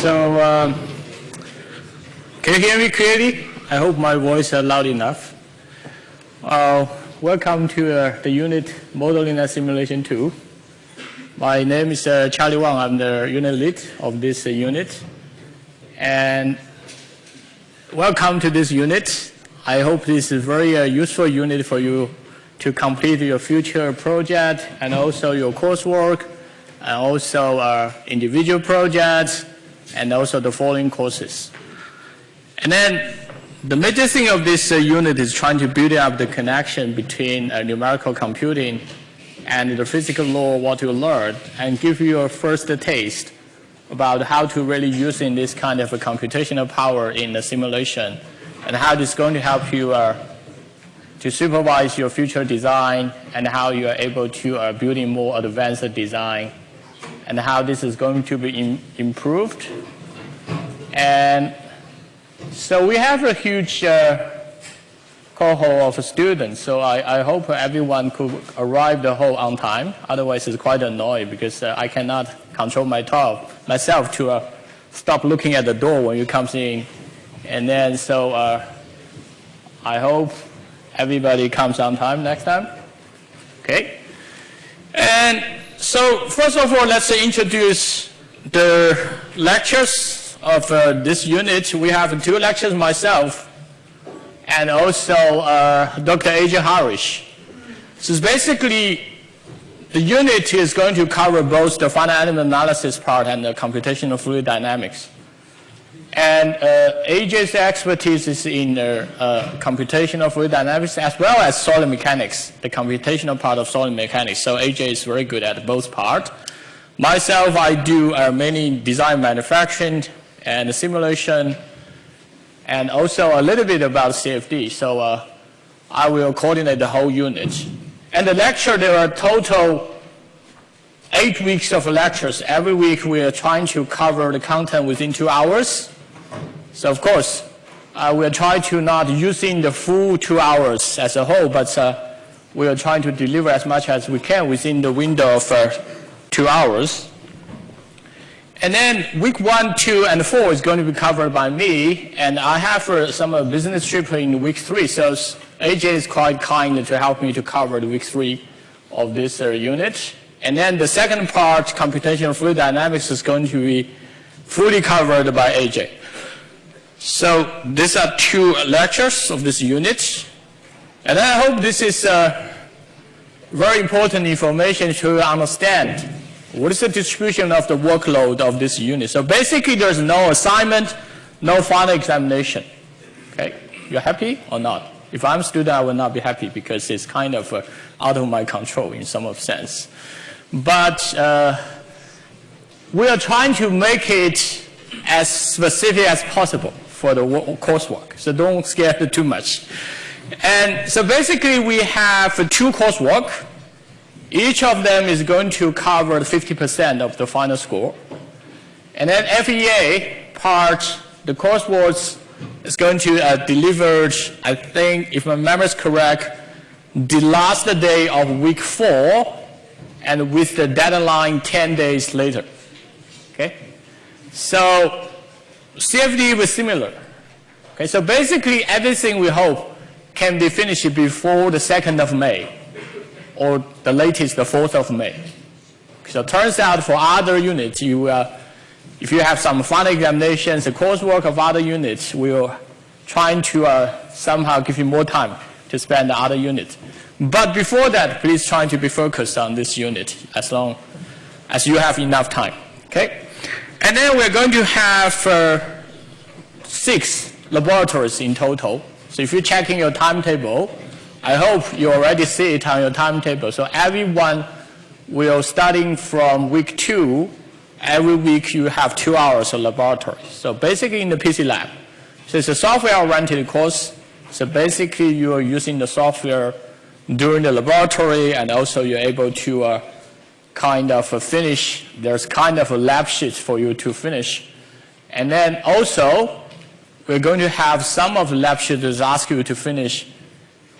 So um, can you hear me clearly? I hope my voice is loud enough. Uh, welcome to uh, the unit modeling and simulation 2. My name is uh, Charlie Wang. I'm the unit lead of this uh, unit. And welcome to this unit. I hope this is a very uh, useful unit for you to complete your future project and also your coursework and also uh, individual projects and also the following courses. And then the major thing of this uh, unit is trying to build up the connection between uh, numerical computing and the physical law what you learned and give you a first taste about how to really use in this kind of a computational power in the simulation and how is going to help you uh, to supervise your future design and how you are able to uh, building more advanced design and how this is going to be improved. And so we have a huge uh, cohort of students, so I, I, hope everyone could arrive the whole on time. Otherwise, it's quite annoying because uh, I cannot control my talk, myself to uh, stop looking at the door when you come in. And then, so uh, I hope everybody comes on time next time. Okay? And so first of all, let's introduce the lectures of uh, this unit. We have two lectures myself and also uh, Dr. A.J. Harish. So basically, the unit is going to cover both the finite element analysis part and the computational fluid dynamics. And uh, AJ's expertise is in uh, uh, computational fluid dynamics as well as solid mechanics, the computational part of solid mechanics. So AJ is very good at both parts. Myself, I do uh, many design manufacturing and simulation and also a little bit about CFD. So uh, I will coordinate the whole unit. And the lecture, there are total eight weeks of lectures. Every week we are trying to cover the content within two hours. So of course, uh, we'll try to not using the full two hours as a whole, but uh, we are trying to deliver as much as we can within the window of uh, two hours. And then week one, two, and four is going to be covered by me, and I have uh, some uh, business trip in week three, so AJ is quite kind to help me to cover the week three of this uh, unit. And then the second part, computational fluid dynamics, is going to be fully covered by AJ. So these are two lectures of this unit. And I hope this is uh, very important information to understand what is the distribution of the workload of this unit. So basically there's no assignment, no final examination. Okay, you are happy or not? If I'm a student, I will not be happy because it's kind of uh, out of my control in some of sense. But uh, we are trying to make it as specific as possible for the coursework. So don't scare too much. And so basically we have two coursework. Each of them is going to cover 50% of the final score. And then FEA part, the coursework is going to uh, deliver, I think, if my memory is correct, the last day of week four and with the deadline 10 days later. Okay? So CFD was similar. Okay, so basically everything we hope can be finished before the 2nd of May or the latest the 4th of May. So it turns out for other units, you, uh, if you have some final examinations, the coursework of other units, we'll trying to uh, somehow give you more time to spend the other units. But before that, please try to be focused on this unit as long as you have enough time. Okay? And then we're going to have uh, six laboratories in total. So if you're checking your timetable, I hope you already see it on your timetable. So everyone will, starting from week two, every week you have two hours of laboratory. So basically in the PC lab. So it's a software-oriented course. So basically you are using the software during the laboratory and also you're able to uh, kind of a finish, there's kind of a lab sheet for you to finish. And then also, we're going to have some of the lab sheets ask you to finish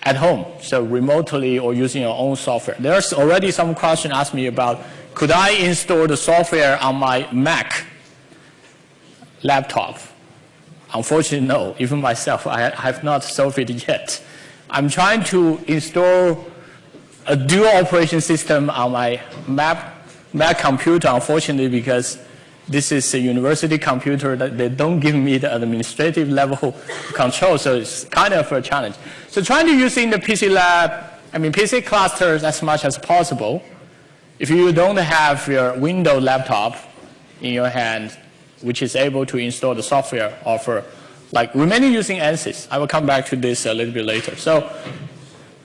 at home, so remotely or using your own software. There's already some question asked me about, could I install the software on my Mac? laptop? Unfortunately, no. Even myself, I have not solved it yet. I'm trying to install a dual operation system on my Mac, Mac computer, unfortunately, because this is a university computer that they don't give me the administrative level control, so it's kind of a challenge. So trying to use in the PC lab, I mean PC clusters as much as possible. If you don't have your Windows laptop in your hand, which is able to install the software offer, like remaining using ANSYS. I will come back to this a little bit later. So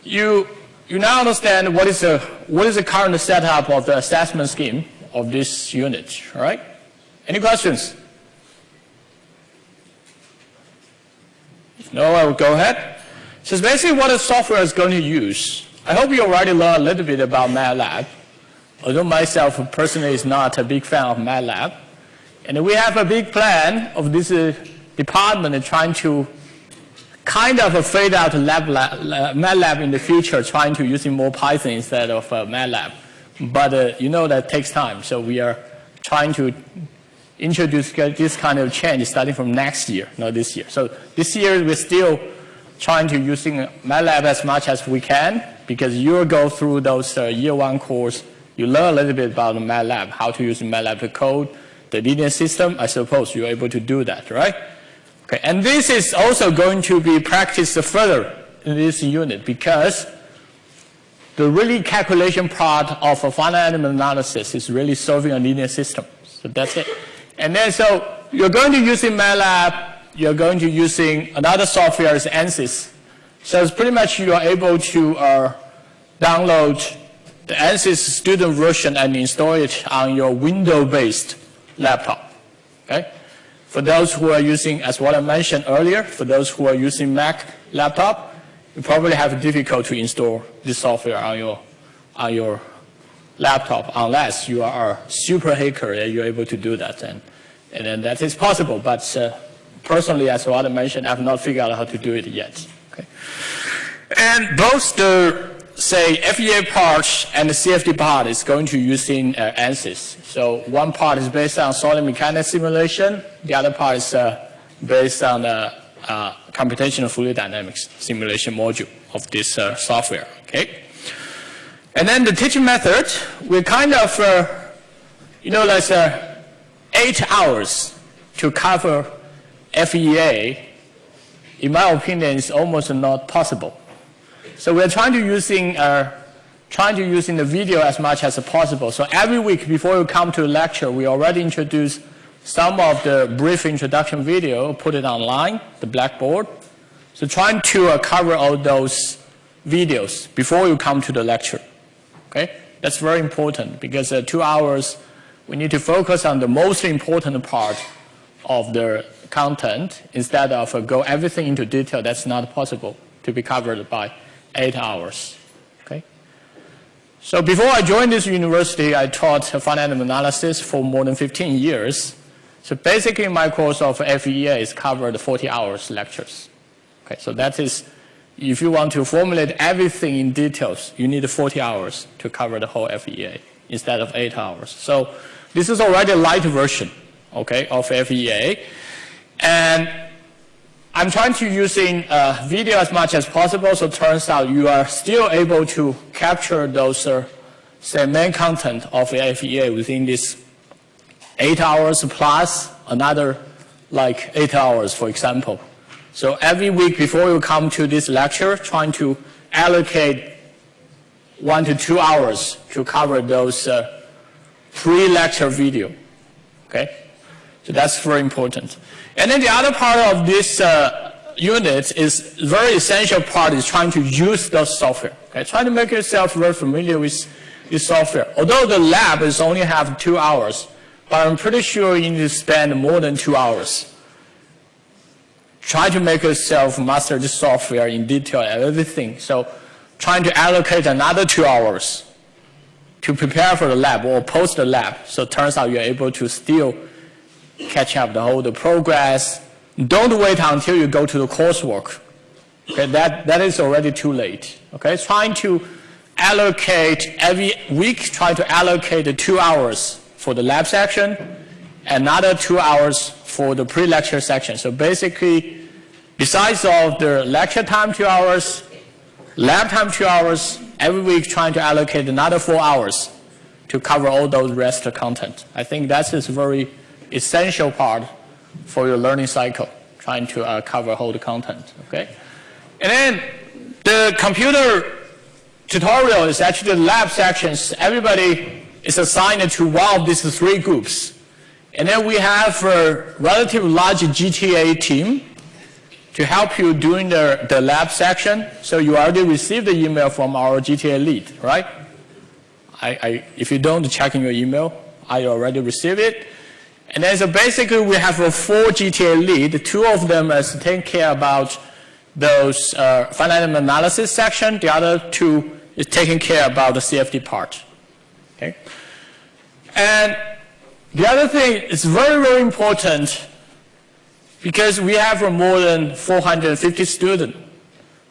you, you now understand what is, the, what is the current setup of the assessment scheme of this unit, right? Any questions? No, I will go ahead. So basically what the software is going to use. I hope you already learned a little bit about MATLAB. Although myself personally is not a big fan of MATLAB. And we have a big plan of this uh, department trying to kind of fade out lab, lab, MATLAB in the future, trying to using more Python instead of uh, MATLAB. But uh, you know that takes time, so we are trying to introduce this kind of change starting from next year, not this year. So this year we're still trying to using MATLAB as much as we can because you go through those uh, year one course, you learn a little bit about MATLAB, how to use MATLAB to code, the linear system, I suppose you're able to do that, right? Okay, and this is also going to be practiced further in this unit because the really calculation part of a finite element analysis is really solving a linear system. So that's it. And then so you're going to using MATLAB, you're going to using another software is ANSYS. So it's pretty much you are able to uh, download the ANSYS student version and install it on your Windows-based laptop. Okay? For those who are using, as what I mentioned earlier, for those who are using Mac laptop, you probably have difficulty to install this software on your, on your laptop unless you are a super hacker and you're able to do that. And, and then that is possible, but uh, personally, as what I mentioned, I have not figured out how to do it yet. Okay? And both the say FEA part and the CFD part is going to using uh, ANSYS. So one part is based on solid mechanics simulation. The other part is uh, based on the uh, computational fluid dynamics simulation module of this uh, software. Okay. And then the teaching method, we kind of, uh, you know, there's uh, eight hours to cover FEA. In my opinion, is almost not possible. So we're trying to using uh, trying to use in the video as much as possible. So every week before you come to a lecture, we already introduce some of the brief introduction video, put it online, the Blackboard. So trying to uh, cover all those videos before you come to the lecture. Okay, that's very important because uh, two hours, we need to focus on the most important part of the content instead of uh, go everything into detail. That's not possible to be covered by eight hours. So before I joined this university, I taught finite analysis for more than 15 years. So basically my course of FEA is covered 40 hours lectures. Okay, so that is, if you want to formulate everything in details, you need 40 hours to cover the whole FEA instead of eight hours. So this is already a light version, okay, of FEA. And I'm trying to using uh, video as much as possible, so turns out you are still able to capture those uh, say main content of the FEA within this eight hours plus another like eight hours, for example. So every week before you come to this lecture, trying to allocate one to two hours to cover those uh, pre-lecture video. Okay, so that's very important. And then the other part of this uh, unit is very essential part is trying to use the software. Okay? Try to make yourself very familiar with this software. Although the lab is only have two hours, but I'm pretty sure you need to spend more than two hours. Try to make yourself master the software in detail and everything. So trying to allocate another two hours to prepare for the lab or post the lab. So it turns out you're able to still catch up the whole the progress. Don't wait until you go to the coursework. Okay, that, that is already too late. Okay, trying to allocate every week, try to allocate two hours for the lab section, another two hours for the pre-lecture section. So basically, besides of the lecture time two hours, lab time two hours, every week trying to allocate another four hours to cover all those rest content. I think that's very essential part for your learning cycle, trying to uh, cover all the content, okay? And then the computer tutorial is actually the lab sections. Everybody is assigned to one of these three groups. And then we have a relatively large GTA team to help you during the, the lab section. So you already received the email from our GTA lead, right? I, I, if you don't check in your email, I already received it. And then so basically we have a four GTA lead. Two of them is taking care about those uh, finite analysis section. The other two is taking care about the CFD part. Okay? And the other thing is very, very important because we have more than 450 students.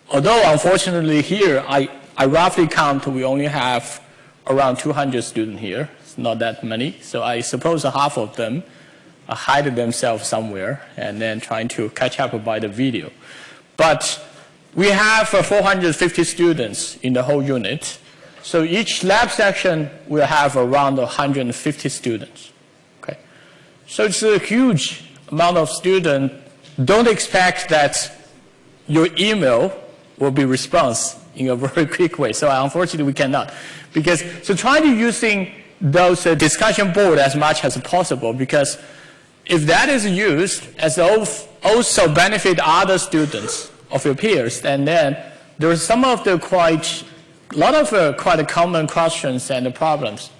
Although unfortunately here, I, I roughly count we only have around 200 students here. Not that many. So I suppose half of them hide themselves somewhere and then trying to catch up by the video. But we have uh, 450 students in the whole unit. So each lab section will have around 150 students. Okay? So it's a huge amount of students. Don't expect that your email will be response in a very quick way. So unfortunately, we cannot. Because, so try to using those discussion board as much as possible because if that is used as also benefit other students of your peers, and then there's some of the quite, a lot of uh, quite common questions and problems.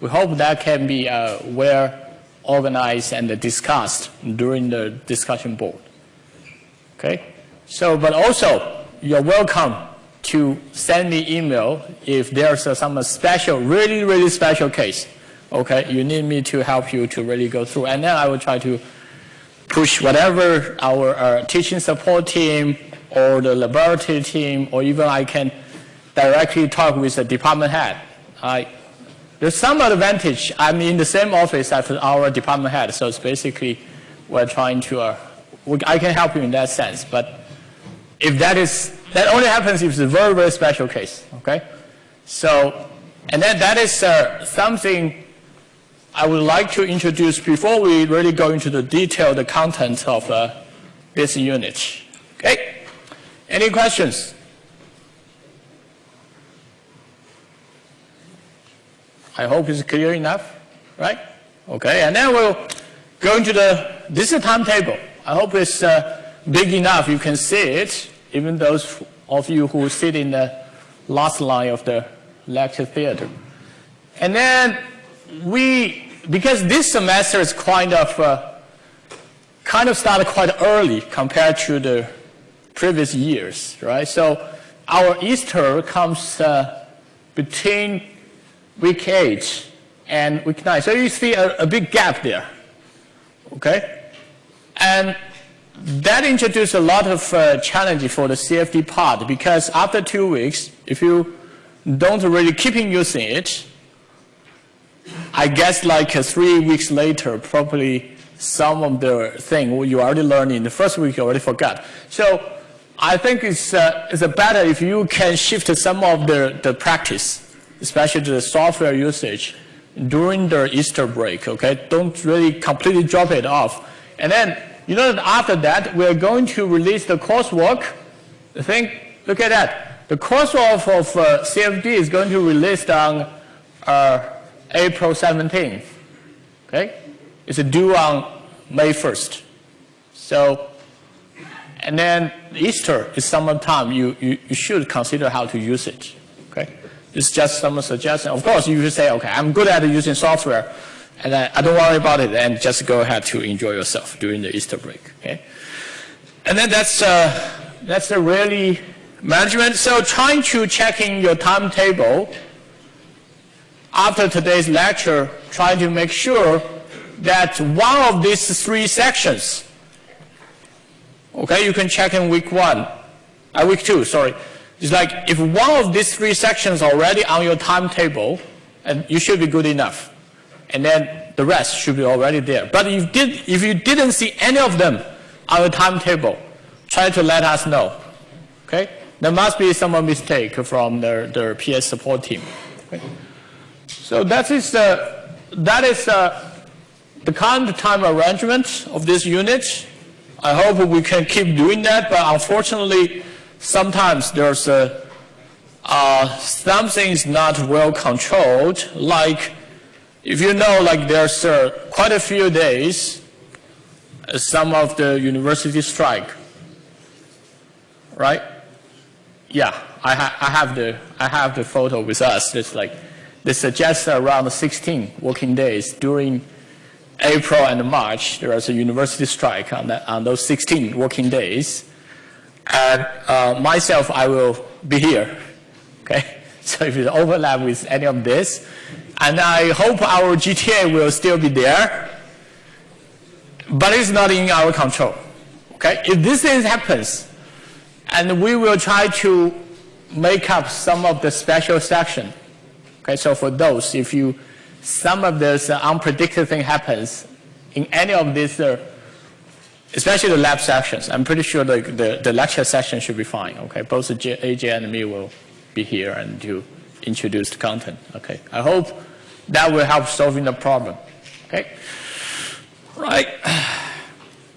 We hope that can be uh, well organized and discussed during the discussion board. Okay? So, but also, you're welcome to send me email if there's some special, really, really special case okay, you need me to help you to really go through. And then I will try to push whatever our uh, teaching support team or the laboratory team, or even I can directly talk with the department head. I, there's some advantage. I'm in the same office as our department head, so it's basically we're trying to, uh, I can help you in that sense. But if that is, that only happens if it's a very, very special case, okay? So, and then that is uh, something I would like to introduce, before we really go into the detail, the content of uh, this unit. Okay? Any questions? I hope it's clear enough, right? Okay, and then we'll go into the, this is a timetable. I hope it's uh, big enough you can see it, even those of you who sit in the last line of the lecture theater. And then we, because this semester is kind of, uh, kind of started quite early compared to the previous years, right? So our Easter comes uh, between week 8 and week 9. So you see a, a big gap there, okay? And that introduced a lot of uh, challenges for the CFD part because after two weeks, if you don't really keep using it, I guess like uh, three weeks later, probably some of the thing you already learned in the first week you already forgot. So I think it's, uh, it's better if you can shift some of the, the practice, especially the software usage during the Easter break, okay? Don't really completely drop it off. And then, you know that after that, we're going to release the coursework. The thing, look at that. The coursework of uh, CFD is going to release on uh, April 17th. Okay? It's due on May 1st. So, and then Easter is summertime. You, you, you should consider how to use it. Okay? It's just some suggestion. Of course, you should say, okay, I'm good at using software, and I, I don't worry about it, and just go ahead to enjoy yourself during the Easter break. Okay? And then that's, uh, that's the really management. So trying to check in your timetable after today's lecture, trying to make sure that one of these three sections, okay, you can check in week one, uh, week two, sorry. It's like if one of these three sections already on your timetable, and you should be good enough. And then the rest should be already there. But if, did, if you didn't see any of them on the timetable, try to let us know. Okay? There must be some mistake from the, PS support team. Okay? So that is, uh, that is uh, the current time arrangement of this unit. I hope we can keep doing that, but unfortunately, sometimes there's a, uh, something is not well controlled, like if you know, like there's quite a few days, uh, some of the university strike, right? Yeah, I, ha I, have the I have the photo with us. It's like they suggest around 16 working days during April and March. There is a university strike on, that, on those 16 working days, and uh, myself, I will be here. Okay, so if it overlap with any of this, and I hope our GTA will still be there, but it's not in our control. Okay, if this thing happens, and we will try to make up some of the special section. Okay, so for those, if you some of this uh, unpredicted thing happens in any of these, uh, especially the lab sections, I'm pretty sure the, the, the, lecture section should be fine. Okay, both AJ and me will be here and to introduce the content. Okay, I hope that will help solving the problem. Okay, right.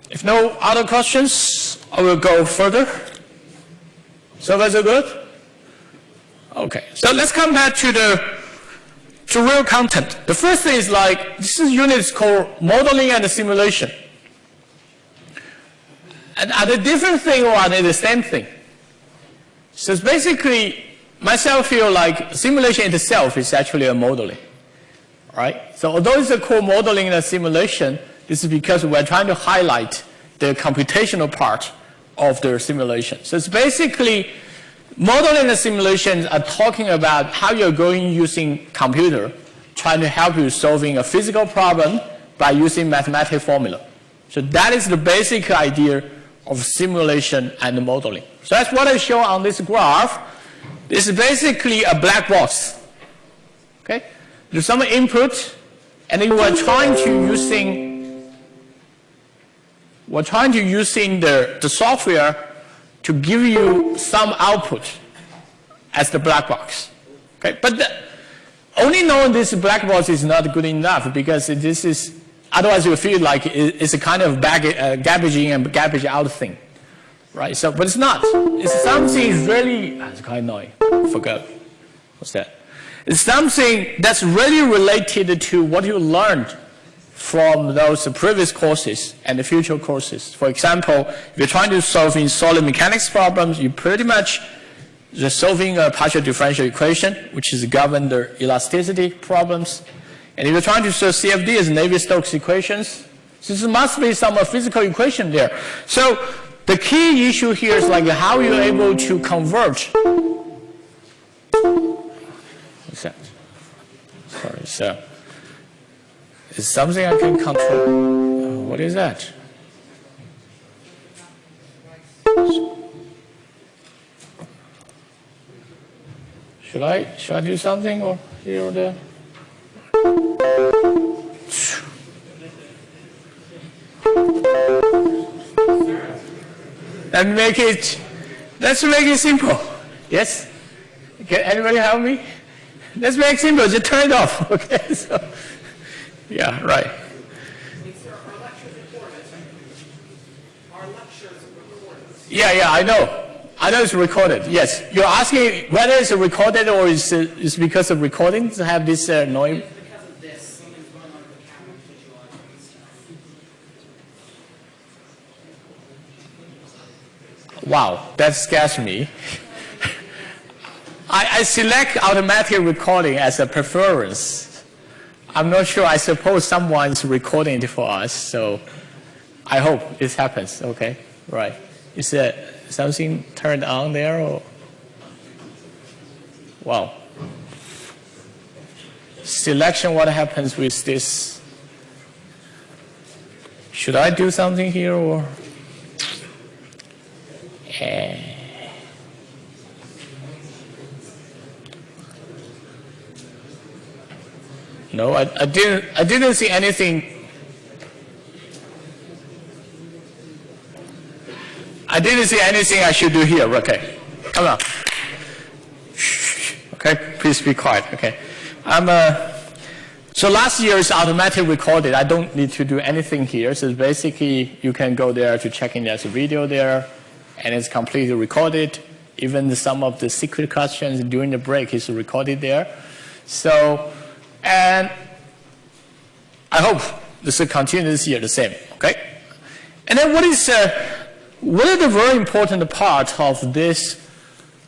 If no other questions, I will go further. So that's good? Okay, so let's come back to the to real content. The first thing is like, this unit is called modeling and simulation. And are they different thing or are they the same thing? So it's basically, myself feel like simulation itself is actually a modeling. Right? So although it's a core modeling and a simulation, this is because we're trying to highlight the computational part of the simulation. So it's basically Modeling and simulations are talking about how you're going using computer, trying to help you solving a physical problem by using mathematical formula. So that is the basic idea of simulation and modeling. So that's what I show on this graph. This is basically a black box. Okay? There's some input, and then we're trying to using we're trying to using the, the software to give you some output as the black box. Okay, but the, only knowing this black box is not good enough because this is, otherwise you feel like it's a kind of bag, uh, garbage in and garbage out thing. Right, so, but it's not. It's something really, ah, it's quite annoying, forgot. What's that? It's something that's really related to what you learned from those previous courses and the future courses. For example, if you're trying to solve in solid mechanics problems, you pretty much just solving a partial differential equation, which is governed the elasticity problems. And if you're trying to solve CFD as Navier-Stokes equations, so must be some physical equation there. So the key issue here is like how you're able to convert. What's that? Sorry, so is something I can control. Uh, what is that? Should I, should I do something or here or there? Me make it, let's make it simple. Yes? Can anybody help me? Let's make it simple, just turn it off, okay? So, yeah, right. Yeah, yeah, I know. I know it's recorded. Yes, you're asking whether it's recorded or is it's because of recordings to have this uh, noise. Wow, that scares me. I, I select automatic recording as a preference I'm not sure. I suppose someone's recording it for us, so I hope this happens. Okay, right. Is there something turned on there? Or? Wow. Selection, what happens with this? Should I do something here or? Eh. No, I, I didn't. I didn't see anything. I didn't see anything I should do here. Okay, come on. Okay, please be quiet. Okay, I'm. Uh, so last year is automatic recorded. I don't need to do anything here. So basically, you can go there to check in. There's a video there, and it's completely recorded. Even some of the secret questions during the break is recorded there. So, and I hope this will continue this year the same. Okay. And then what is uh, what is the very important part of this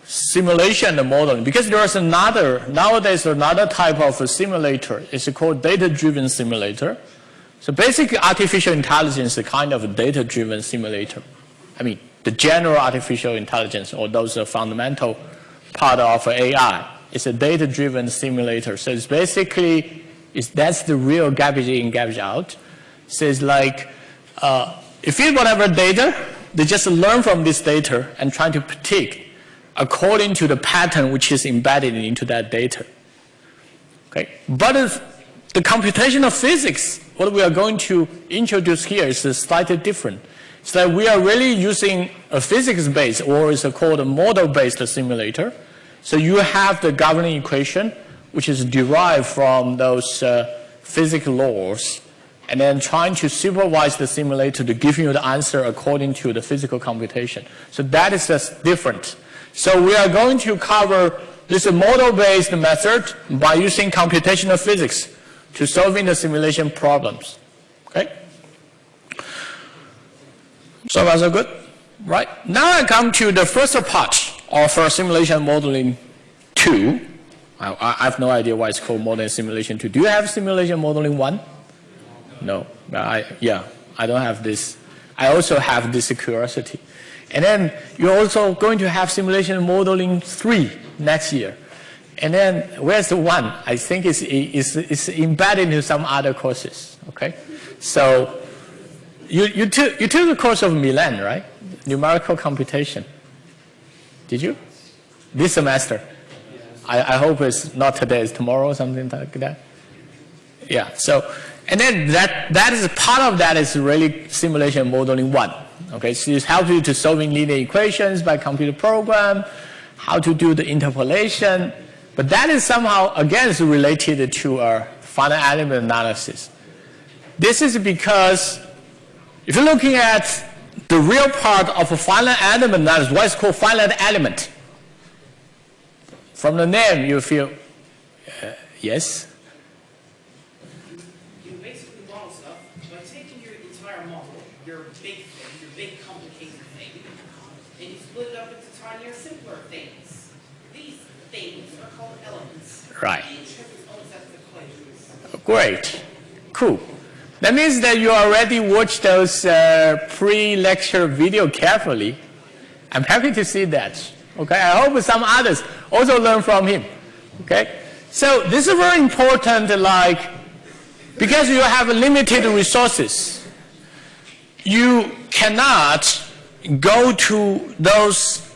simulation and modeling because there's another, nowadays another type of simulator. It's called data-driven simulator. So basically artificial intelligence is a kind of data-driven simulator. I mean, the general artificial intelligence or those are fundamental part of AI. It's a data-driven simulator. So it's basically, it's, that's the real garbage in, garbage out. So it's like, uh, if you whatever data, they just learn from this data and try to predict according to the pattern which is embedded into that data. Okay? But the computational physics, what we are going to introduce here is slightly different. So that we are really using a physics-based or is called a model-based simulator. So you have the governing equation, which is derived from those uh, physics laws, and then trying to supervise the simulator to give you the answer according to the physical computation. So that is just different. So we are going to cover this model-based method by using computational physics to solving the simulation problems. Okay? So far so good? Right. Now I come to the first part of simulation modeling 2. I, I, have no idea why it's called modeling simulation 2. Do you have simulation modeling 1? No. Uh, I, yeah, I don't have this. I also have this curiosity. And then you're also going to have simulation modeling three next year. And then where's the one? I think it's, it's, it's embedded into some other courses, okay? So you, you, took, you took the course of Milan, right? Numerical computation. Did you? This semester. I, I hope it's not today, it's tomorrow or something like that. Yeah, so, and then that, that is part of that is really simulation modeling one. Okay, so it helps you to solving linear equations by computer program, how to do the interpolation, but that is somehow again related to our finite element analysis. This is because if you're looking at the real part of a finite element what is called finite element? From the name, you feel, uh, yes? You basically model stuff by taking your entire model, your big thing, your big complicated thing, and you split it up into tinier, simpler things. These things are called elements. Right. Great. Cool. That means that you already watched those uh, pre-lecture video carefully. I'm happy to see that. Okay, I hope some others also learn from him. Okay, so this is very important. Like, because you have limited resources, you cannot go to those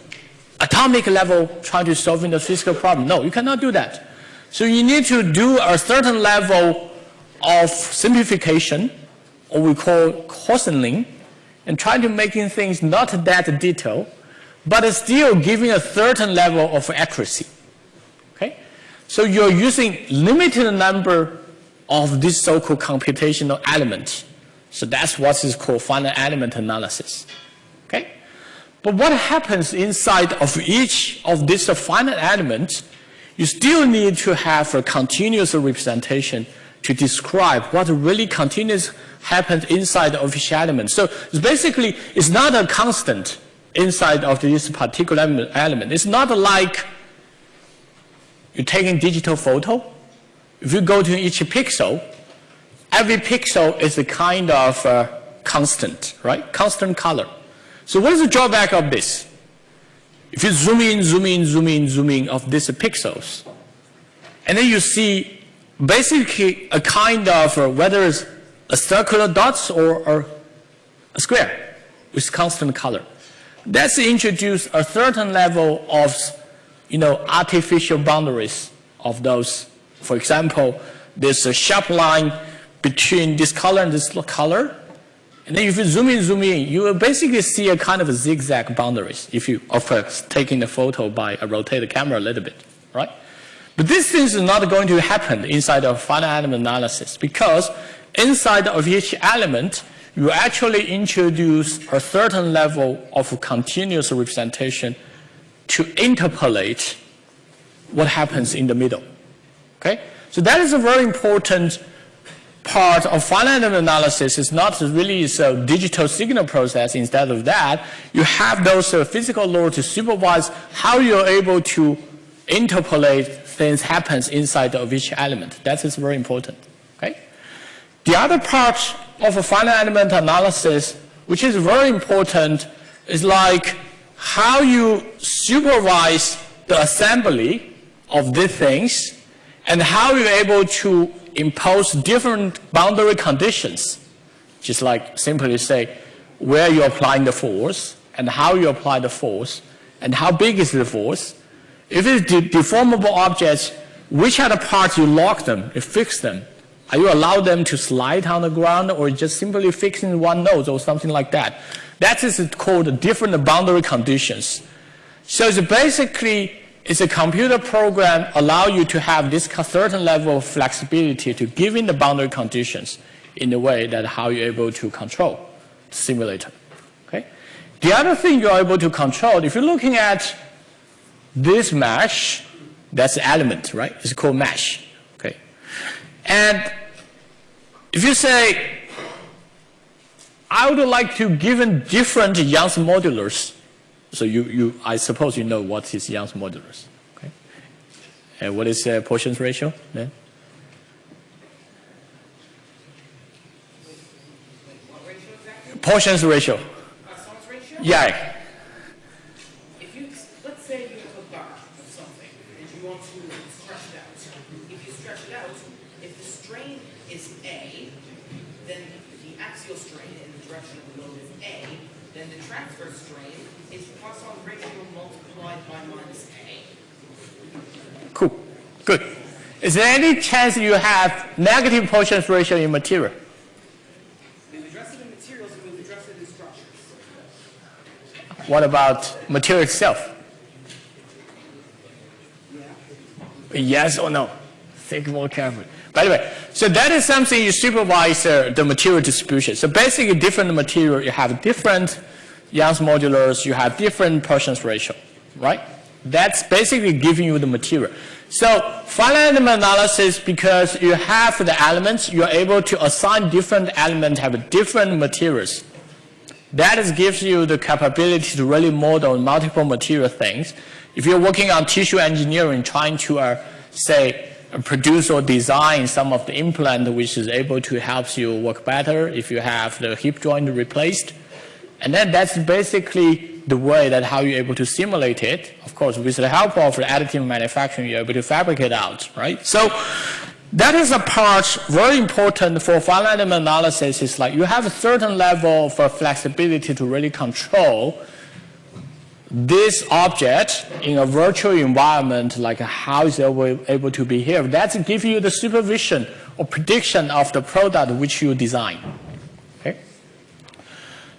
atomic level trying to solving the physical problem. No, you cannot do that. So you need to do a certain level of simplification, or we call coarsening, and trying to making things not that detailed, but still giving a certain level of accuracy. Okay? So you're using limited number of this so-called computational elements. So that's what is called finite element analysis. Okay? But what happens inside of each of these finite elements you still need to have a continuous representation to describe what really continues happens inside of each element. So it's basically, it's not a constant inside of this particular element. It's not like you're taking digital photo. If you go to each pixel, every pixel is a kind of uh, constant, right? Constant color. So what is the drawback of this? If you zoom in, zoom in, zoom in, zoom in of these pixels, and then you see basically a kind of, uh, whether it's a circular dots or, or a square with constant color. That's introduce a certain level of, you know, artificial boundaries of those. For example, there's a sharp line between this color and this color. And then if you zoom in, zoom in, you will basically see a kind of a zigzag boundaries if you, of course, taking the photo by a rotate the camera a little bit, right? But this thing is not going to happen inside of finite element analysis because inside of each element, you actually introduce a certain level of continuous representation to interpolate what happens in the middle. Okay? So that is a very important part of finite element analysis. It's not really a digital signal process. Instead of that, you have those uh, physical laws to supervise how you're able to interpolate things happens inside of each element. That is very important. Okay? The other part of a finite element analysis, which is very important, is like how you supervise the assembly of these things and how you're able to impose different boundary conditions. Just like simply say where you're applying the force and how you apply the force and how big is the force. If it's de deformable objects, which are the parts you lock them, you fix them, are you allow them to slide on the ground or just simply fixing one node or something like that? That is called different boundary conditions. So it's basically, it's a computer program allow you to have this certain level of flexibility to give in the boundary conditions in a way that how you're able to control the simulator. Okay? The other thing you're able to control, if you're looking at this mesh, that's the element, right? It's called mesh. Okay? And if you say, I would like to given different Young's modulus, so you, you, I suppose you know what is Young's modulus. Okay? And what is uh, Poisson's ratio then? Poisson's ratio. ratio? Yeah. Good. Is there any chance you have negative Poisson's ratio in material? We've addressed it in materials and we've addressed it in structures. What about material itself? Yeah. Yes or no? Think more carefully. By the way, so that is something you supervise uh, the material distribution. So basically different material, you have different Young's modulus, you have different Poisson's ratio, right? That's basically giving you the material. So finite element analysis, because you have the elements, you're able to assign different elements have different materials. That gives you the capability to really model multiple material things. If you're working on tissue engineering, trying to, uh, say, produce or design some of the implant which is able to help you work better if you have the hip joint replaced. And then that's basically the way that how you're able to simulate it. Of course, with the help of the additive manufacturing, you're able to fabricate out, right? So that is a part very important for finite element analysis is like you have a certain level of uh, flexibility to really control this object in a virtual environment, like how is it able to behave. That gives you the supervision or prediction of the product which you design.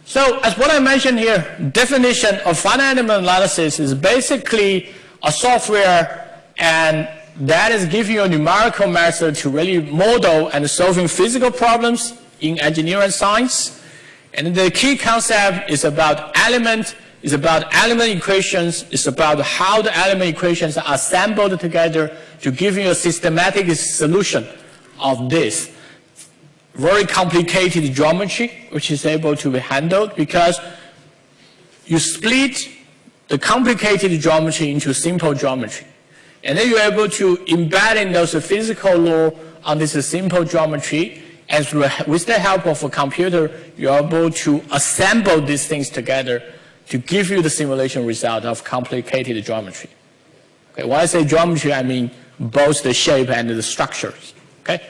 So as what I mentioned here, definition of finite element analysis is basically a software and that is giving you a numerical method to really model and solving physical problems in engineering science. And the key concept is about element, is about element equations, it's about how the element equations are assembled together to give you a systematic solution of this very complicated geometry, which is able to be handled because you split the complicated geometry into simple geometry. And then you're able to embed in those physical law on this simple geometry. And with the help of a computer, you're able to assemble these things together to give you the simulation result of complicated geometry. Okay, when I say geometry, I mean both the shape and the structures. Okay,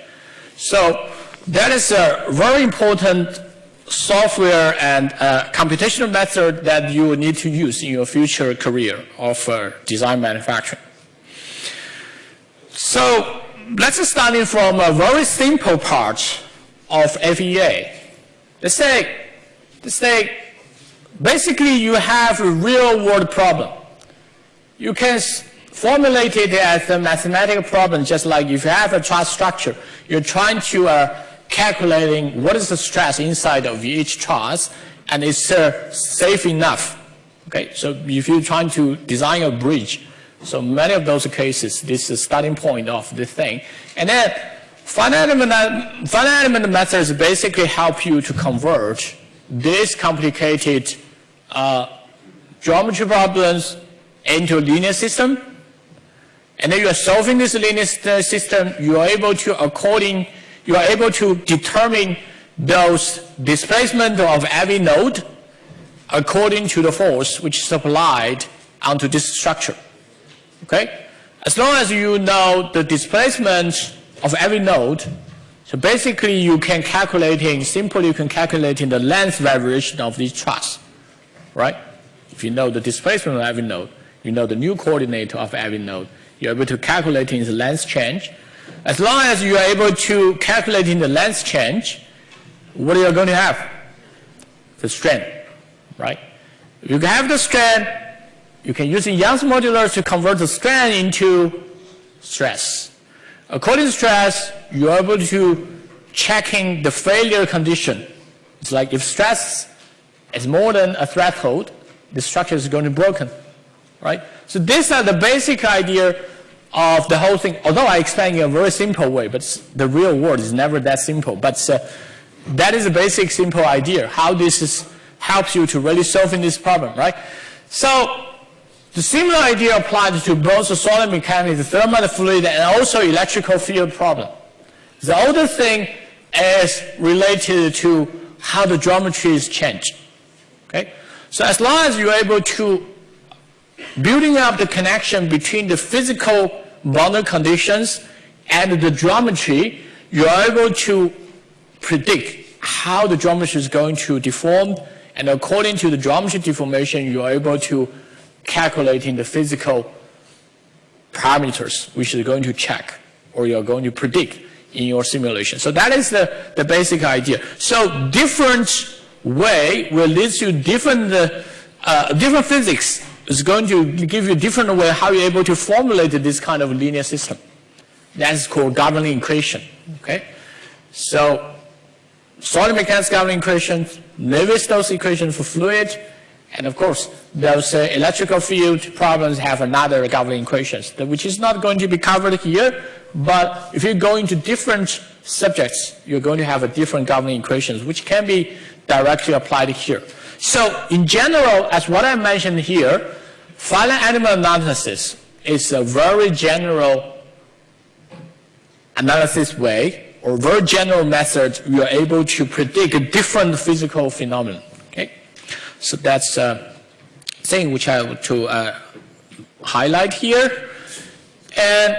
so that is a very important software and uh, computational method that you need to use in your future career of uh, design manufacturing. So let's start from a very simple part of FEA. Let's say, let's say, basically you have a real world problem. You can formulate it as a mathematical problem, just like if you have a truss structure, you're trying to uh, calculating what is the stress inside of each truss, and it's uh, safe enough. Okay, so if you're trying to design a bridge, so many of those cases, this is the starting point of the thing. And then finite element, finite element methods basically help you to convert these complicated uh, geometry problems into a linear system. And then you are solving this linear system, you are able to according, you are able to determine those displacement of every node according to the force which is applied onto this structure. Okay? As long as you know the displacement of every node, so basically you can calculating, simply you can calculating the length variation of these truss, right? If you know the displacement of every node, you know the new coordinate of every node, you're able to calculate the length change. As long as you are able to calculate in the length change, what you're you going to have? The strain, right? If you have the strain, you can use the Young's modulus to convert the strain into stress. According to stress, you're able to checking the failure condition. It's like if stress is more than a threshold, the structure is going to be broken, right? So these are the basic idea of the whole thing. Although I explain in a very simple way, but the real world is never that simple. But uh, that is a basic simple idea, how this is, helps you to really solving this problem, right? So the similar idea applies to both the solid mechanics, the thermal fluid, and also electrical field problem. The other thing is related to how the geometry is changed. Okay? So as long as you're able to building up the connection between the physical boundary conditions and the geometry, you're able to predict how the geometry is going to deform, and according to the geometry deformation, you're able to calculating the physical parameters which you're going to check or you're going to predict in your simulation. So that is the, the basic idea. So different way will lead to different, uh, different physics is going to give you a different way how you're able to formulate this kind of linear system. That's called governing equation. Okay? So solid mechanics governing equations, Navier-Stokes equation for fluid, and of course, those uh, electrical field problems have another governing equations, which is not going to be covered here. But if you go into different subjects, you're going to have a different governing equations, which can be directly applied here. So in general, as what I mentioned here, finite element analysis is a very general analysis way or very general method you are able to predict a different physical phenomena. So that's a thing which I want to uh, highlight here. And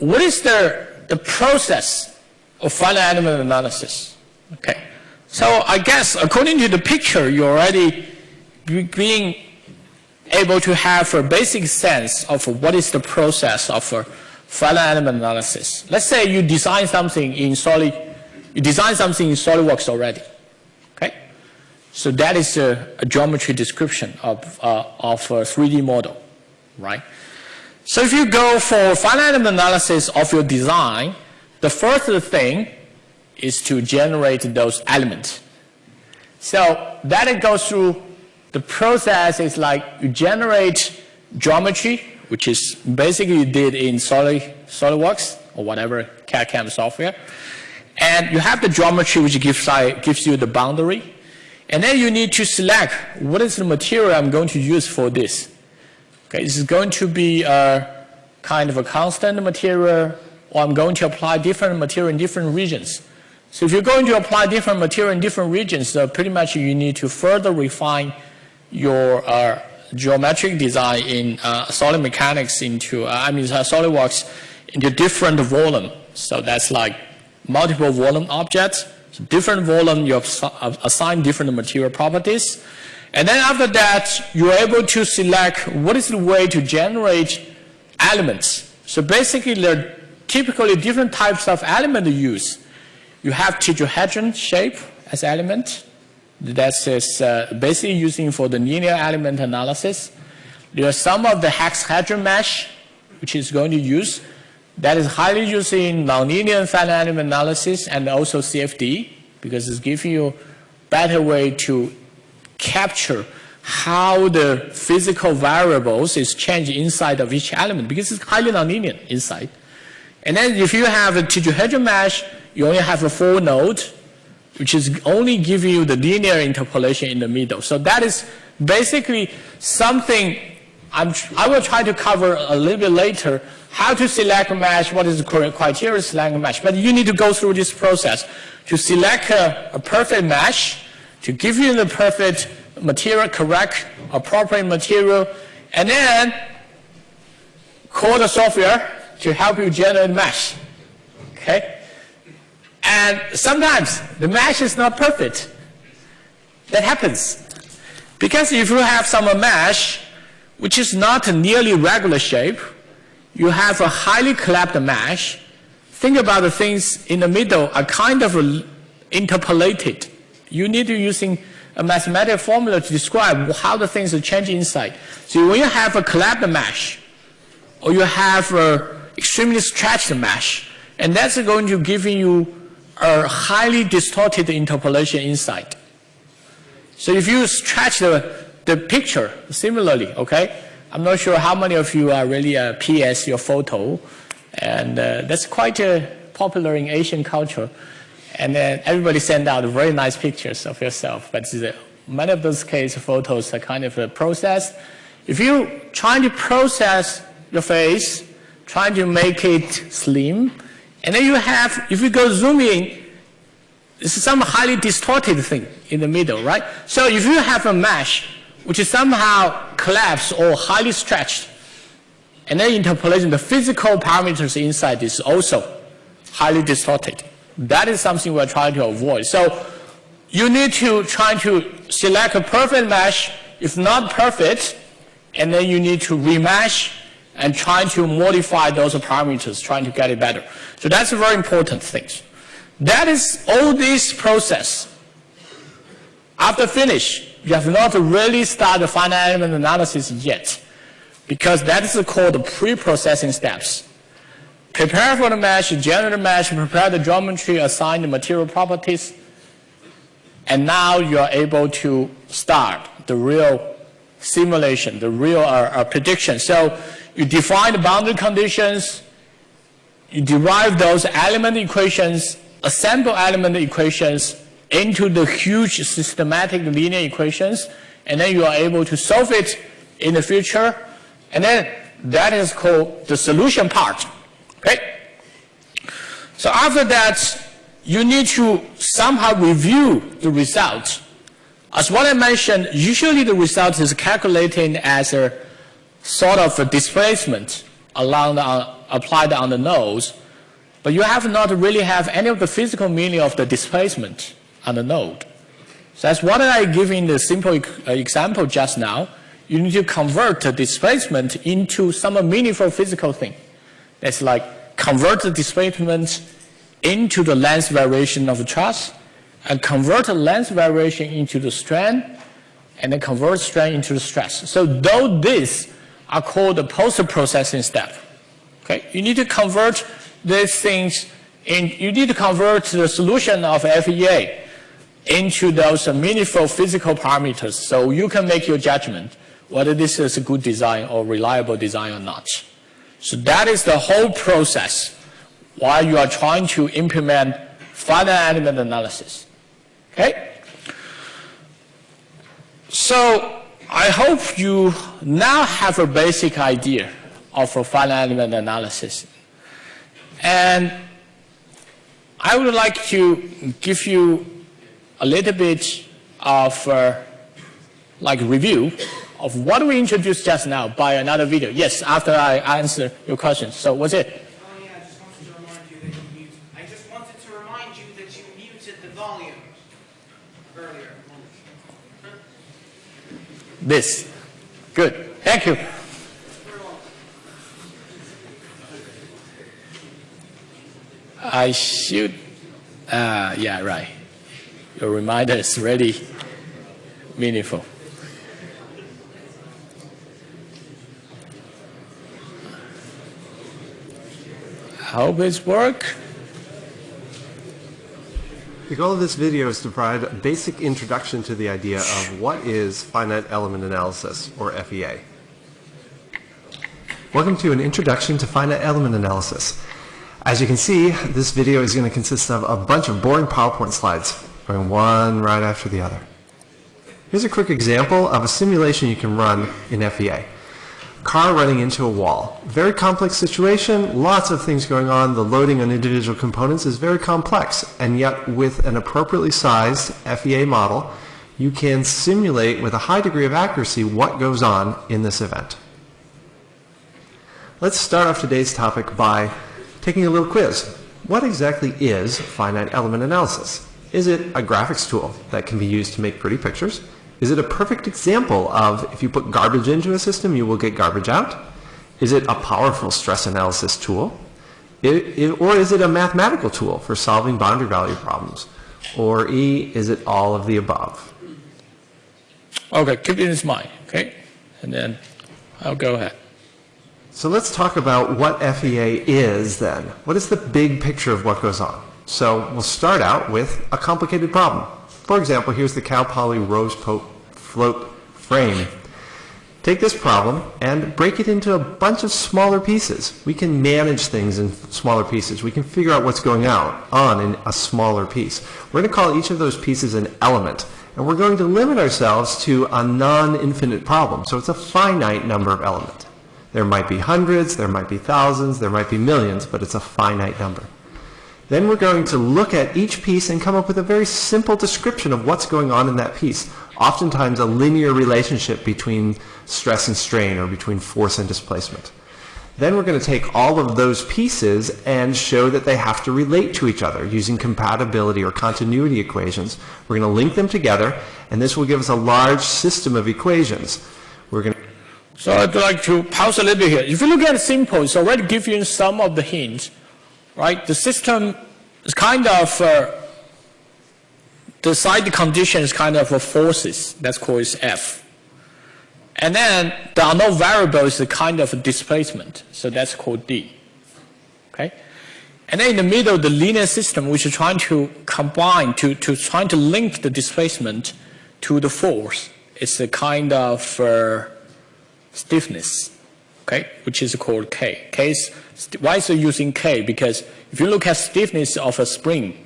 what is the, the process of finite element analysis? Okay. So I guess according to the picture, you're already being able to have a basic sense of what is the process of finite element analysis. Let's say you design something in solid, you design something in SolidWorks already. Okay, so that is a, a geometry description of, uh, of a 3D model, right? So if you go for finite element analysis of your design, the first thing is to generate those elements. So that it goes through the process is like you generate geometry, which is basically you did in Solid, SolidWorks or whatever CAD-CAM software. And you have the geometry which gives, gives you the boundary and then you need to select what is the material I'm going to use for this. Okay, this is going to be a kind of a constant material or I'm going to apply different material in different regions. So if you're going to apply different material in different regions, uh, pretty much you need to further refine your uh, geometric design in uh, solid mechanics into, uh, I mean uh, SolidWorks into different volume. So that's like multiple volume objects so different volume, you assign different material properties. And then after that, you're able to select what is the way to generate elements. So basically, there are typically different types of element use. You have tetrahedron shape as element. That is uh, basically using for the linear element analysis. There are some of the hexahedron mesh, which is going to use. That is highly used in nonlinear finite element analysis and also CFD because it's giving you better way to capture how the physical variables is changed inside of each element because it's highly nonlinear inside. And then if you have a tetrahedron mesh, you only have a four node, which is only giving you the linear interpolation in the middle. So that is basically something I'm, I will try to cover a little bit later how to select a mesh, what is the correct criteria to select a mesh. But you need to go through this process to select a, a perfect mesh, to give you the perfect material, correct, appropriate material, and then call the software to help you generate mesh. Okay? And sometimes the mesh is not perfect. That happens. Because if you have some mesh which is not a nearly regular shape, you have a highly collapsed mesh. Think about the things in the middle are kind of interpolated. You need to using a mathematical formula to describe how the things are changing inside. So when you have a collapsed mesh, or you have a extremely stretched mesh, and that's going to give you a highly distorted interpolation inside. So if you stretch the, the picture similarly, okay, I'm not sure how many of you are really uh, PS your photo, and uh, that's quite uh, popular in Asian culture. And then everybody send out very nice pictures of yourself, but many of those case photos are kind of a processed. If you trying to process your face, trying to make it slim, and then you have, if you go zoom in, some highly distorted thing in the middle, right? So if you have a mesh which is somehow collapsed or highly stretched. And then interpolation, the physical parameters inside is also highly distorted. That is something we're trying to avoid. So you need to try to select a perfect mesh. If not perfect, and then you need to remesh and trying to modify those parameters, trying to get it better. So that's a very important thing. That is all this process. After finish, you have not really started the finite element analysis yet, because that is called the pre-processing steps. Prepare for the mesh, generate the mesh, prepare the geometry, assign the material properties, and now you are able to start the real simulation, the real uh, uh, prediction. So you define the boundary conditions, you derive those element equations, assemble element equations, into the huge systematic linear equations, and then you are able to solve it in the future. And then that is called the solution part. Okay? So after that, you need to somehow review the results. As what I mentioned, usually the result is calculated as a sort of a displacement along the, uh, applied on the nodes, but you have not really have any of the physical meaning of the displacement on the node. So that's what I give in the simple uh, example just now. You need to convert the displacement into some meaningful physical thing. That's like convert the displacement into the length variation of the truss, and convert the length variation into the strain, and then convert strain into the stress. So though these are called the post-processing step, okay, you need to convert these things and you need to convert the solution of FEA into those meaningful physical parameters so you can make your judgment whether this is a good design or reliable design or not. So that is the whole process while you are trying to implement finite element analysis. Okay? So I hope you now have a basic idea of a finite element analysis. And I would like to give you a little bit of uh, like review of what we introduced just now by another video. Yes, after I answer your questions. So what's it? Oh yeah, I just wanted to remind you that you muted. I just wanted to remind you that you muted the volume earlier. This. Good. Thank you. I should, uh, yeah, right. Your reminder is really meaningful. I hope it's work. The goal of this video is to provide a basic introduction to the idea of what is finite element analysis, or FEA. Welcome to an introduction to finite element analysis. As you can see, this video is going to consist of a bunch of boring PowerPoint slides, going one right after the other. Here's a quick example of a simulation you can run in FEA. Car running into a wall. Very complex situation, lots of things going on. The loading on individual components is very complex, and yet with an appropriately sized FEA model, you can simulate with a high degree of accuracy what goes on in this event. Let's start off today's topic by taking a little quiz. What exactly is finite element analysis? Is it a graphics tool that can be used to make pretty pictures? Is it a perfect example of if you put garbage into a system, you will get garbage out? Is it a powerful stress analysis tool? It, it, or is it a mathematical tool for solving boundary value problems? Or E, is it all of the above? Okay, keep it in his mind, okay? And then I'll go ahead. So let's talk about what FEA is then. What is the big picture of what goes on? So we'll start out with a complicated problem. For example, here's the Cal Poly Rose Pope Float frame. Take this problem and break it into a bunch of smaller pieces. We can manage things in smaller pieces. We can figure out what's going out on in a smaller piece. We're going to call each of those pieces an element. And we're going to limit ourselves to a non-infinite problem. So it's a finite number of elements. There might be hundreds, there might be thousands, there might be millions, but it's a finite number. Then we're going to look at each piece and come up with a very simple description of what's going on in that piece. Oftentimes a linear relationship between stress and strain or between force and displacement. Then we're going to take all of those pieces and show that they have to relate to each other using compatibility or continuity equations. We're going to link them together and this will give us a large system of equations. We're going to so I'd like to pause a little bit here. If you look at simple, it's already give you some of the hints, right? The system is kind of, uh, the side condition is kind of a forces, that's called F. And then the unknown variable is a kind of displacement, so that's called D. Okay? And then in the middle, the linear system, which is trying to combine, to, to trying to link the displacement to the force, it's a kind of uh, stiffness, okay, which is called K. K is, why is it using K? Because if you look at stiffness of a spring,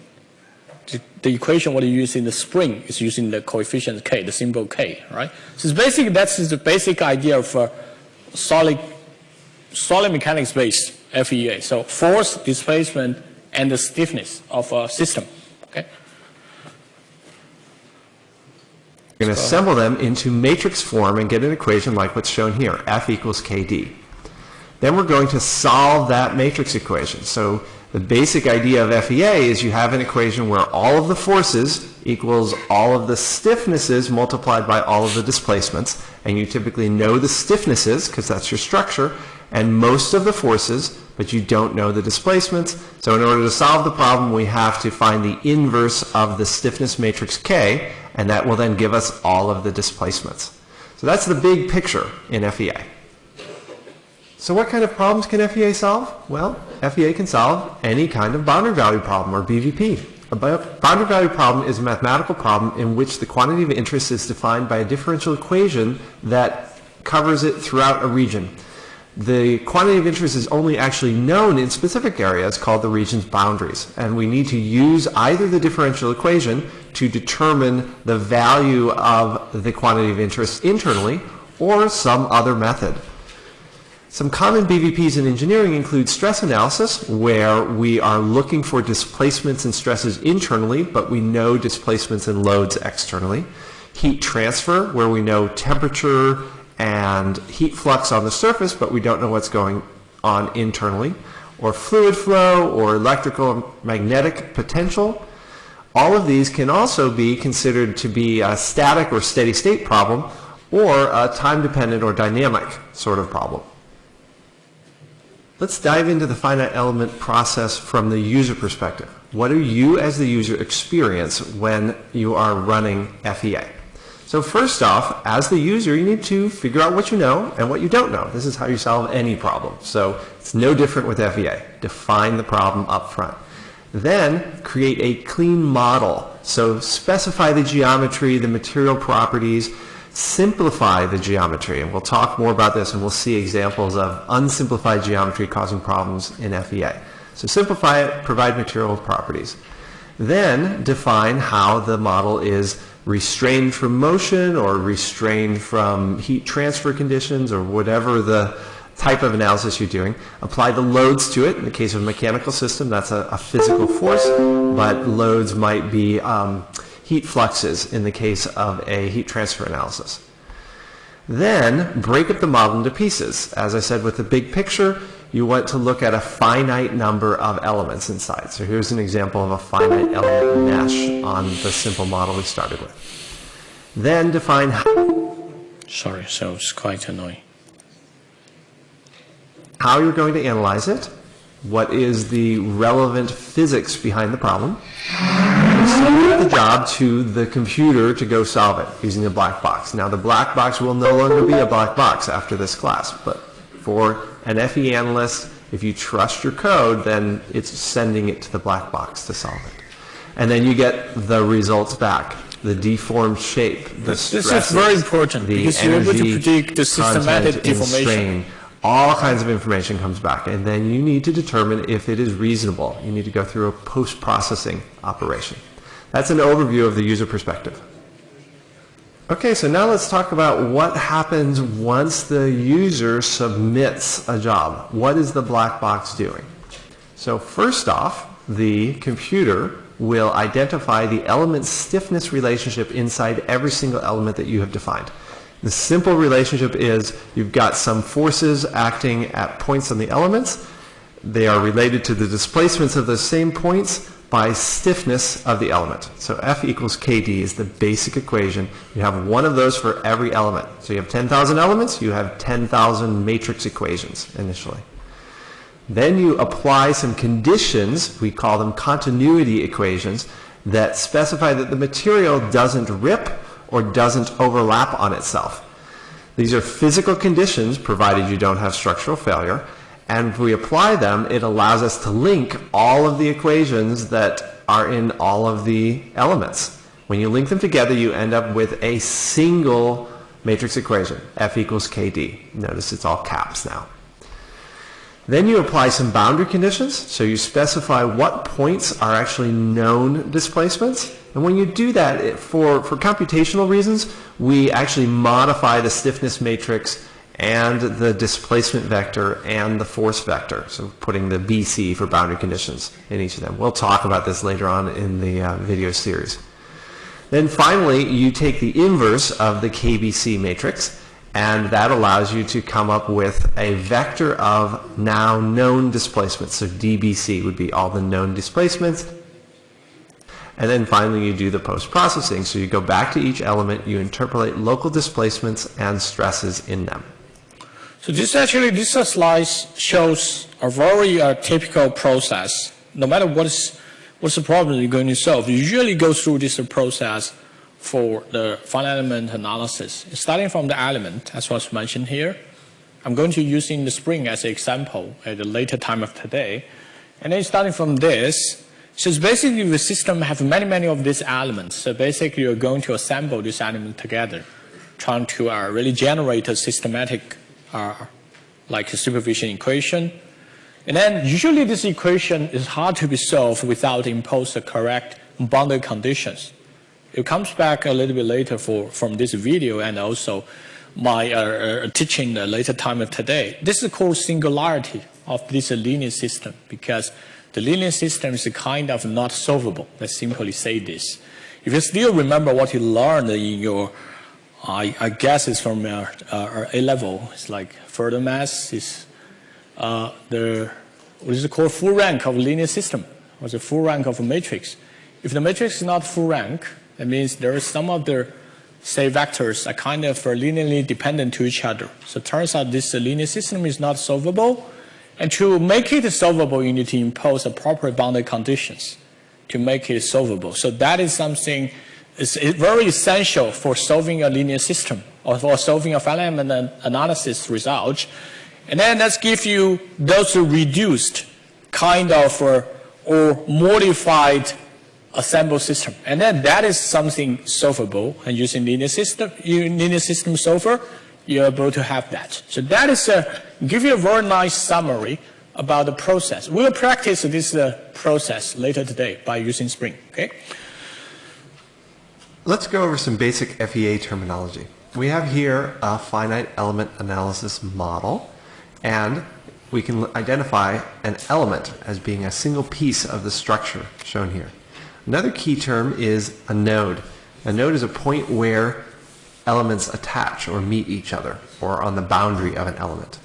the, the equation what you use in the spring is using the coefficient K, the symbol K, right? So it's basically, that's the basic idea of uh, solid, solid mechanics based FEA. So force, displacement, and the stiffness of a system, We're going to assemble them into matrix form and get an equation like what's shown here, F equals KD. Then we're going to solve that matrix equation. So the basic idea of FEA is you have an equation where all of the forces equals all of the stiffnesses multiplied by all of the displacements. And you typically know the stiffnesses because that's your structure and most of the forces, but you don't know the displacements. So in order to solve the problem, we have to find the inverse of the stiffness matrix K, and that will then give us all of the displacements. So that's the big picture in FEA. So what kind of problems can FEA solve? Well, FEA can solve any kind of boundary value problem, or BVP. A boundary value problem is a mathematical problem in which the quantity of interest is defined by a differential equation that covers it throughout a region the quantity of interest is only actually known in specific areas called the region's boundaries. And we need to use either the differential equation to determine the value of the quantity of interest internally or some other method. Some common BVPs in engineering include stress analysis, where we are looking for displacements and stresses internally, but we know displacements and loads externally. Heat transfer, where we know temperature, and heat flux on the surface, but we don't know what's going on internally, or fluid flow, or electrical magnetic potential. All of these can also be considered to be a static or steady state problem, or a time dependent or dynamic sort of problem. Let's dive into the finite element process from the user perspective. What do you as the user experience when you are running FEA? So first off, as the user, you need to figure out what you know and what you don't know. This is how you solve any problem. So it's no different with FEA. Define the problem up front. Then create a clean model. So specify the geometry, the material properties, simplify the geometry. And we'll talk more about this and we'll see examples of unsimplified geometry causing problems in FEA. So simplify it, provide material properties. Then define how the model is restrained from motion or restrained from heat transfer conditions or whatever the type of analysis you're doing. Apply the loads to it. In the case of a mechanical system, that's a, a physical force, but loads might be um, heat fluxes in the case of a heat transfer analysis. Then break up the model into pieces. As I said with the big picture, you want to look at a finite number of elements inside. So here's an example of a finite element mesh on the simple model we started with. Then define Sorry, so it's quite annoying. how you're going to analyze it, what is the relevant physics behind the problem, submit the job to the computer to go solve it using the black box. Now the black box will no longer be a black box after this class, but for an FE analyst, if you trust your code, then it's sending it to the black box to solve it. And then you get the results back, the deformed shape, the This is stresses, very important the because you're able to energy predict the systematic content deformation. strain. All kinds of information comes back, and then you need to determine if it is reasonable. You need to go through a post-processing operation. That's an overview of the user perspective. Okay, so now let's talk about what happens once the user submits a job. What is the black box doing? So first off, the computer will identify the element stiffness relationship inside every single element that you have defined. The simple relationship is you've got some forces acting at points on the elements. They are related to the displacements of those same points by stiffness of the element. So F equals KD is the basic equation. You have one of those for every element. So you have 10,000 elements, you have 10,000 matrix equations initially. Then you apply some conditions, we call them continuity equations, that specify that the material doesn't rip or doesn't overlap on itself. These are physical conditions, provided you don't have structural failure, and if we apply them, it allows us to link all of the equations that are in all of the elements. When you link them together, you end up with a single matrix equation, F equals KD. Notice it's all caps now. Then you apply some boundary conditions. So you specify what points are actually known displacements. And when you do that, it, for, for computational reasons, we actually modify the stiffness matrix and the displacement vector and the force vector. So putting the BC for boundary conditions in each of them. We'll talk about this later on in the uh, video series. Then finally, you take the inverse of the KBC matrix, and that allows you to come up with a vector of now known displacements. So DBC would be all the known displacements. And then finally, you do the post-processing. So you go back to each element, you interpolate local displacements and stresses in them. So this actually, this slide shows a very uh, typical process. No matter what is, what's the problem you're going to solve, you usually go through this process for the finite element analysis. Starting from the element, as was mentioned here, I'm going to use in the spring as an example at a later time of today. And then starting from this, so basically the system have many, many of these elements. So basically you're going to assemble these elements together, trying to uh, really generate a systematic uh, like a supervision equation. And then usually this equation is hard to be solved without impose the correct boundary conditions. It comes back a little bit later for, from this video and also my uh, uh, teaching the later time of today. This is called singularity of this linear system because the linear system is kind of not solvable. Let's simply say this. If you still remember what you learned in your, I, I guess it's from uh, uh, A level, it's like further mass is uh, the, what is called, full rank of linear system, or the full rank of a matrix. If the matrix is not full rank, that means there is some of the, say, vectors are kind of linearly dependent to each other. So it turns out this linear system is not solvable. And to make it solvable, you need to impose appropriate boundary conditions to make it solvable. So that is something is very essential for solving a linear system or for solving a finite element analysis result. And then let's give you those reduced kind of uh, or modified assembled system. And then that is something solvable. And using linear system, linear system solver, you're able to have that. So that is a, give you a very nice summary about the process. We'll practice this uh, process later today by using Spring, okay? Let's go over some basic FEA terminology. We have here a finite element analysis model, and we can identify an element as being a single piece of the structure shown here. Another key term is a node. A node is a point where elements attach or meet each other, or on the boundary of an element.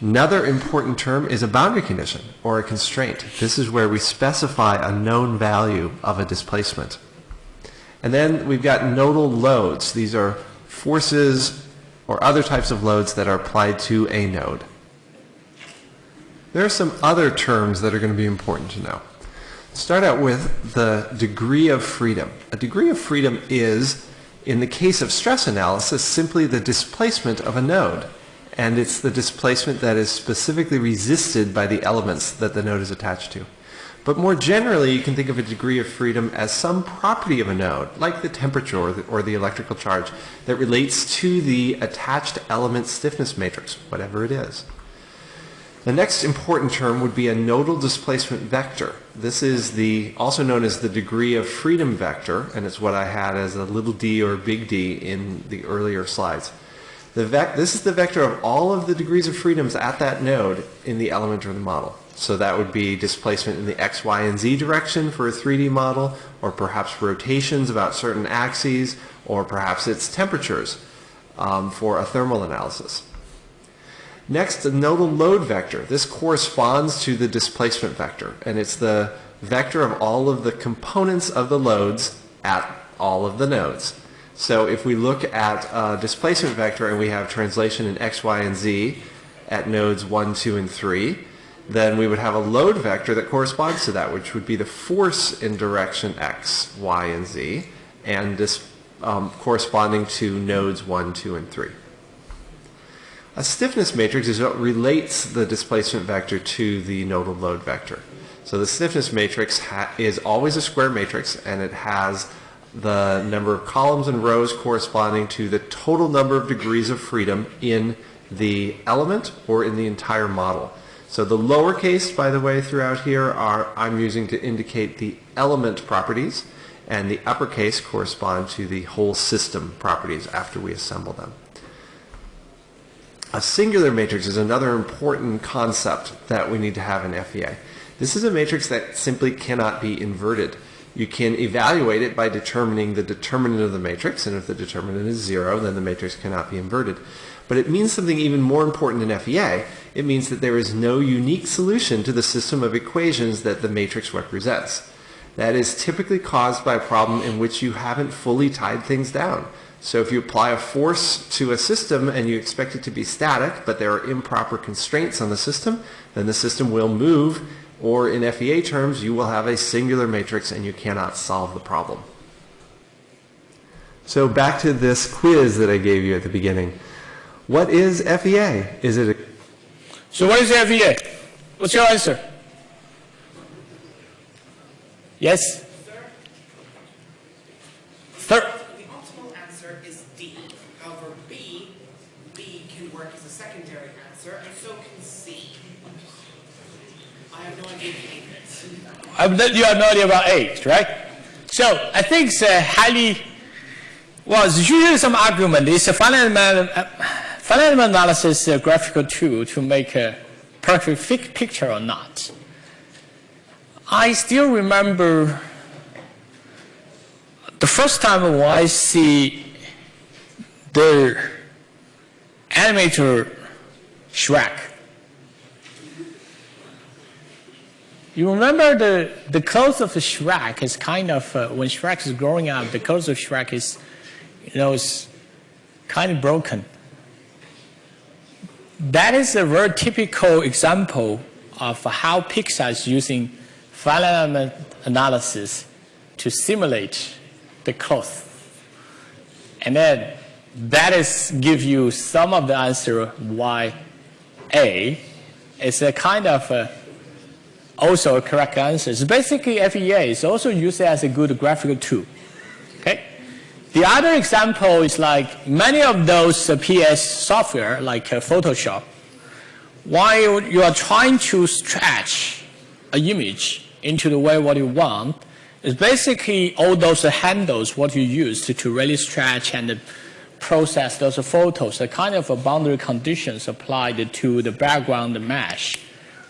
Another important term is a boundary condition, or a constraint. This is where we specify a known value of a displacement. And then we've got nodal loads. These are forces or other types of loads that are applied to a node. There are some other terms that are going to be important to know. Start out with the degree of freedom. A degree of freedom is, in the case of stress analysis, simply the displacement of a node. And it's the displacement that is specifically resisted by the elements that the node is attached to. But more generally, you can think of a degree of freedom as some property of a node, like the temperature or the, or the, electrical charge, that relates to the attached element stiffness matrix, whatever it is. The next important term would be a nodal displacement vector. This is the also known as the degree of freedom vector, and it's what I had as a little d or big D in the earlier slides. The this is the vector of all of the degrees of freedoms at that node in the element or the model. So that would be displacement in the x, y, and z direction for a 3D model, or perhaps rotations about certain axes, or perhaps it's temperatures um, for a thermal analysis. Next, the nodal load vector. This corresponds to the displacement vector, and it's the vector of all of the components of the loads at all of the nodes. So if we look at a displacement vector and we have translation in x, y, and z at nodes 1, 2, and 3, then we would have a load vector that corresponds to that, which would be the force in direction x, y, and z, and this um, corresponding to nodes 1, 2, and 3. A stiffness matrix is what relates the displacement vector to the nodal load vector. So the stiffness matrix is always a square matrix, and it has the number of columns and rows corresponding to the total number of degrees of freedom in the element or in the entire model. So the lowercase, by the way, throughout here are I'm using to indicate the element properties, and the uppercase correspond to the whole system properties after we assemble them. A singular matrix is another important concept that we need to have in FEA. This is a matrix that simply cannot be inverted. You can evaluate it by determining the determinant of the matrix, and if the determinant is zero, then the matrix cannot be inverted. But it means something even more important in FEA. It means that there is no unique solution to the system of equations that the matrix represents. That is typically caused by a problem in which you haven't fully tied things down. So if you apply a force to a system and you expect it to be static, but there are improper constraints on the system, then the system will move, or in FEA terms, you will have a singular matrix and you cannot solve the problem. So back to this quiz that I gave you at the beginning. What is FEA? Is it a So what is FEA? What's your answer? Yes? Third. The optimal answer is D. However, B, B can work as a secondary answer, and so can C. I have no idea if you have no idea about age, right? So I think it's a highly, well, there's usually some argument. It's a finite Finite analysis is a graphical tool to make a perfect picture or not. I still remember the first time when I see the animator Shrek. You remember the, the clothes of Shrek is kind of, uh, when Shrek is growing up, the clothes of Shrek is, you know, is kind of broken that is a very typical example of how Pixar is using finite element analysis to simulate the cloth. And then that is give you some of the answer why A is a kind of a, also a correct answer. It's basically FEA is also used as a good graphical tool. The other example is like many of those uh, PS software, like uh, Photoshop, while you are trying to stretch an image into the way what you want, it's basically all those handles what you use to, to really stretch and process those photos, the kind of a boundary conditions applied to the background mesh,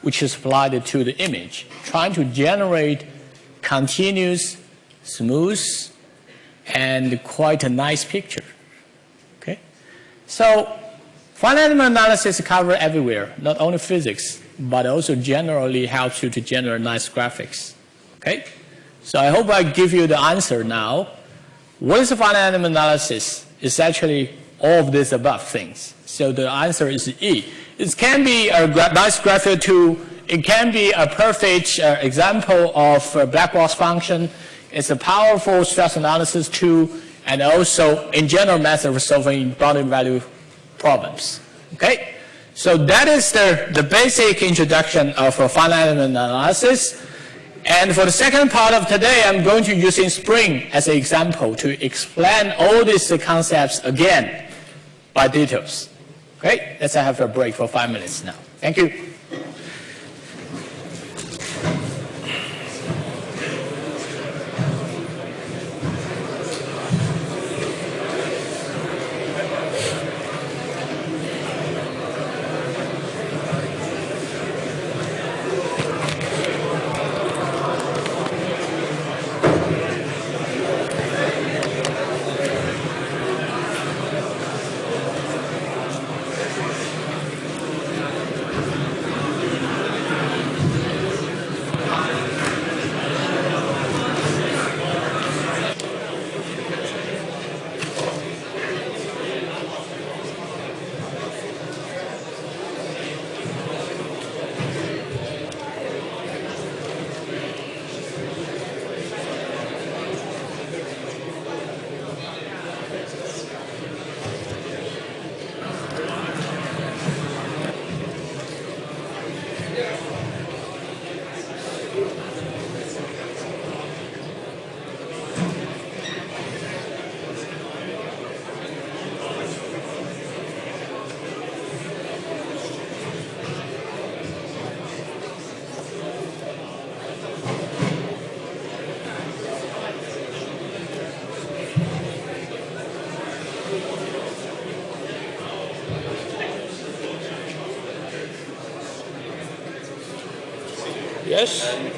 which is applied to the image, trying to generate continuous, smooth, and quite a nice picture. Okay? So finite element analysis covers everywhere, not only physics, but also generally helps you to generate nice graphics. Okay? So I hope I give you the answer now. What is finite element analysis? It's actually all of these above things. So the answer is E. It can be a gra nice graphical tool. It can be a perfect uh, example of a black box function. It's a powerful stress analysis tool and also in general method for solving boundary value problems. Okay? So that is the, the basic introduction of a finite element analysis. And for the second part of today, I'm going to use Spring as an example to explain all these concepts again by details. Okay? Let's have a break for five minutes now. Thank you. Yes?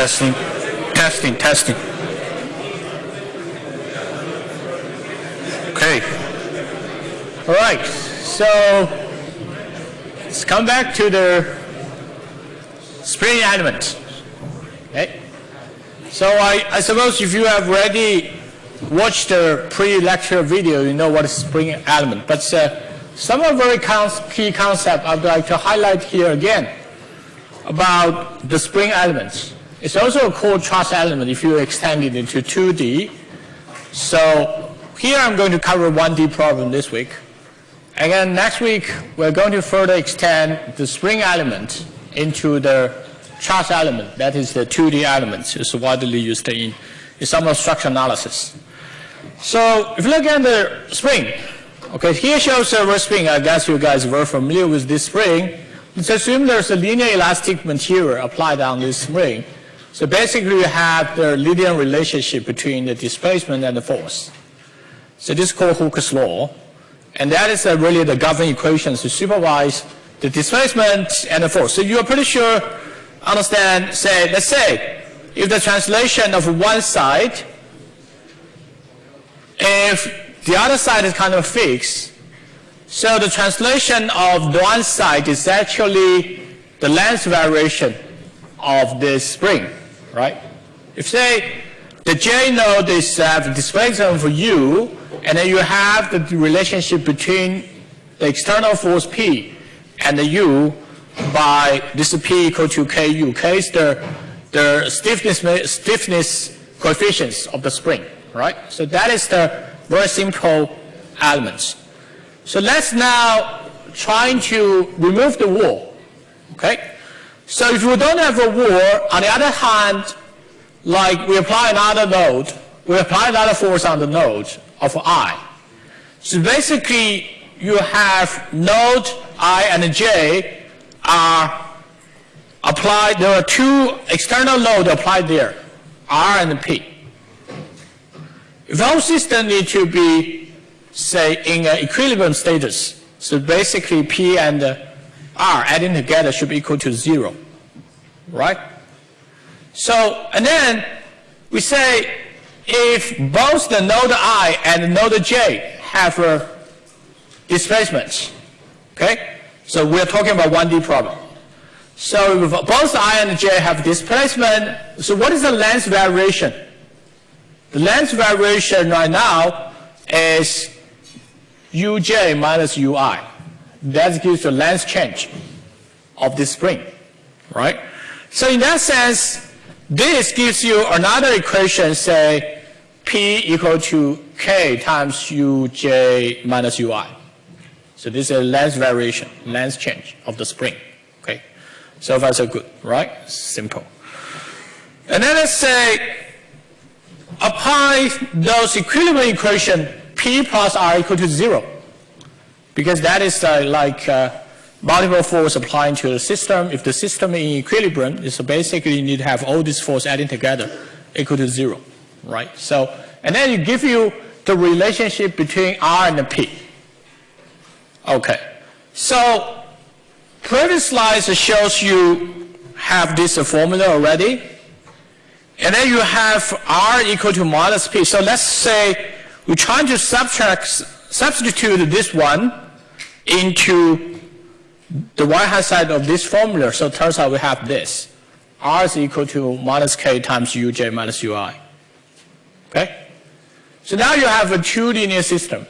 Testing, testing, testing. Okay. All right, so let's come back to the spring element. Okay? So I, I suppose if you have already watched the pre-lecture video, you know what is spring element. But uh, some of very key concepts I'd like to highlight here again about the spring elements. It's also a called truss element if you extend it into 2D. So here I'm going to cover 1D problem this week. Again, next week we're going to further extend the spring element into the truss element. That is the 2D element. It's widely used in, in some of structure analysis. So if you look at the spring, okay, here shows a spring. I guess you guys were familiar with this spring. Let's assume there's a linear elastic material applied on this spring. So basically you have the linear relationship between the displacement and the force. So this is called Hooke's law. And that is uh, really the governing equations to supervise the displacement and the force. So you're pretty sure, understand, say, let's say, if the translation of one side, if the other side is kind of fixed, so the translation of one side is actually the length variation of this spring, right? If say the J node is uh, the displacement for U, and then you have the relationship between the external force P and the U by this P equal to KU. K is the, the stiffness, stiffness coefficients of the spring, right? So that is the very simple elements. So let's now try to remove the wall, okay? So if we don't have a war, on the other hand, like we apply another node, we apply another force on the node of I. So basically, you have node I and J are applied, there are two external loads applied there, R and P. If whole system need to be, say, in an equilibrium status, so basically P and R adding together should be equal to zero, right? So, and then we say if both the node I and node J have uh, a displacement, okay? So we're talking about 1D problem. So if both I and J have displacement, so what is the length variation? The length variation right now is uj minus ui. That gives the length change of this spring, right? So in that sense, this gives you another equation, say P equal to K times uj minus ui. So this is a length variation, length change of the spring. Okay, so far so good, right? Simple. And then let's say apply those equilibrium equation P plus R equal to zero, because that is uh, like uh, multiple force applying to the system. If the system is in equilibrium, so basically you need to have all these force adding together equal to zero, right? So, and then it give you the relationship between R and P. Okay, so previous slides shows you have this formula already. And then you have R equal to minus P. So let's say we're trying to subtract, substitute this one into the right-hand side of this formula. So it turns out we have this. R is equal to minus K times Uj minus Ui. Okay? So now you have a two linear system.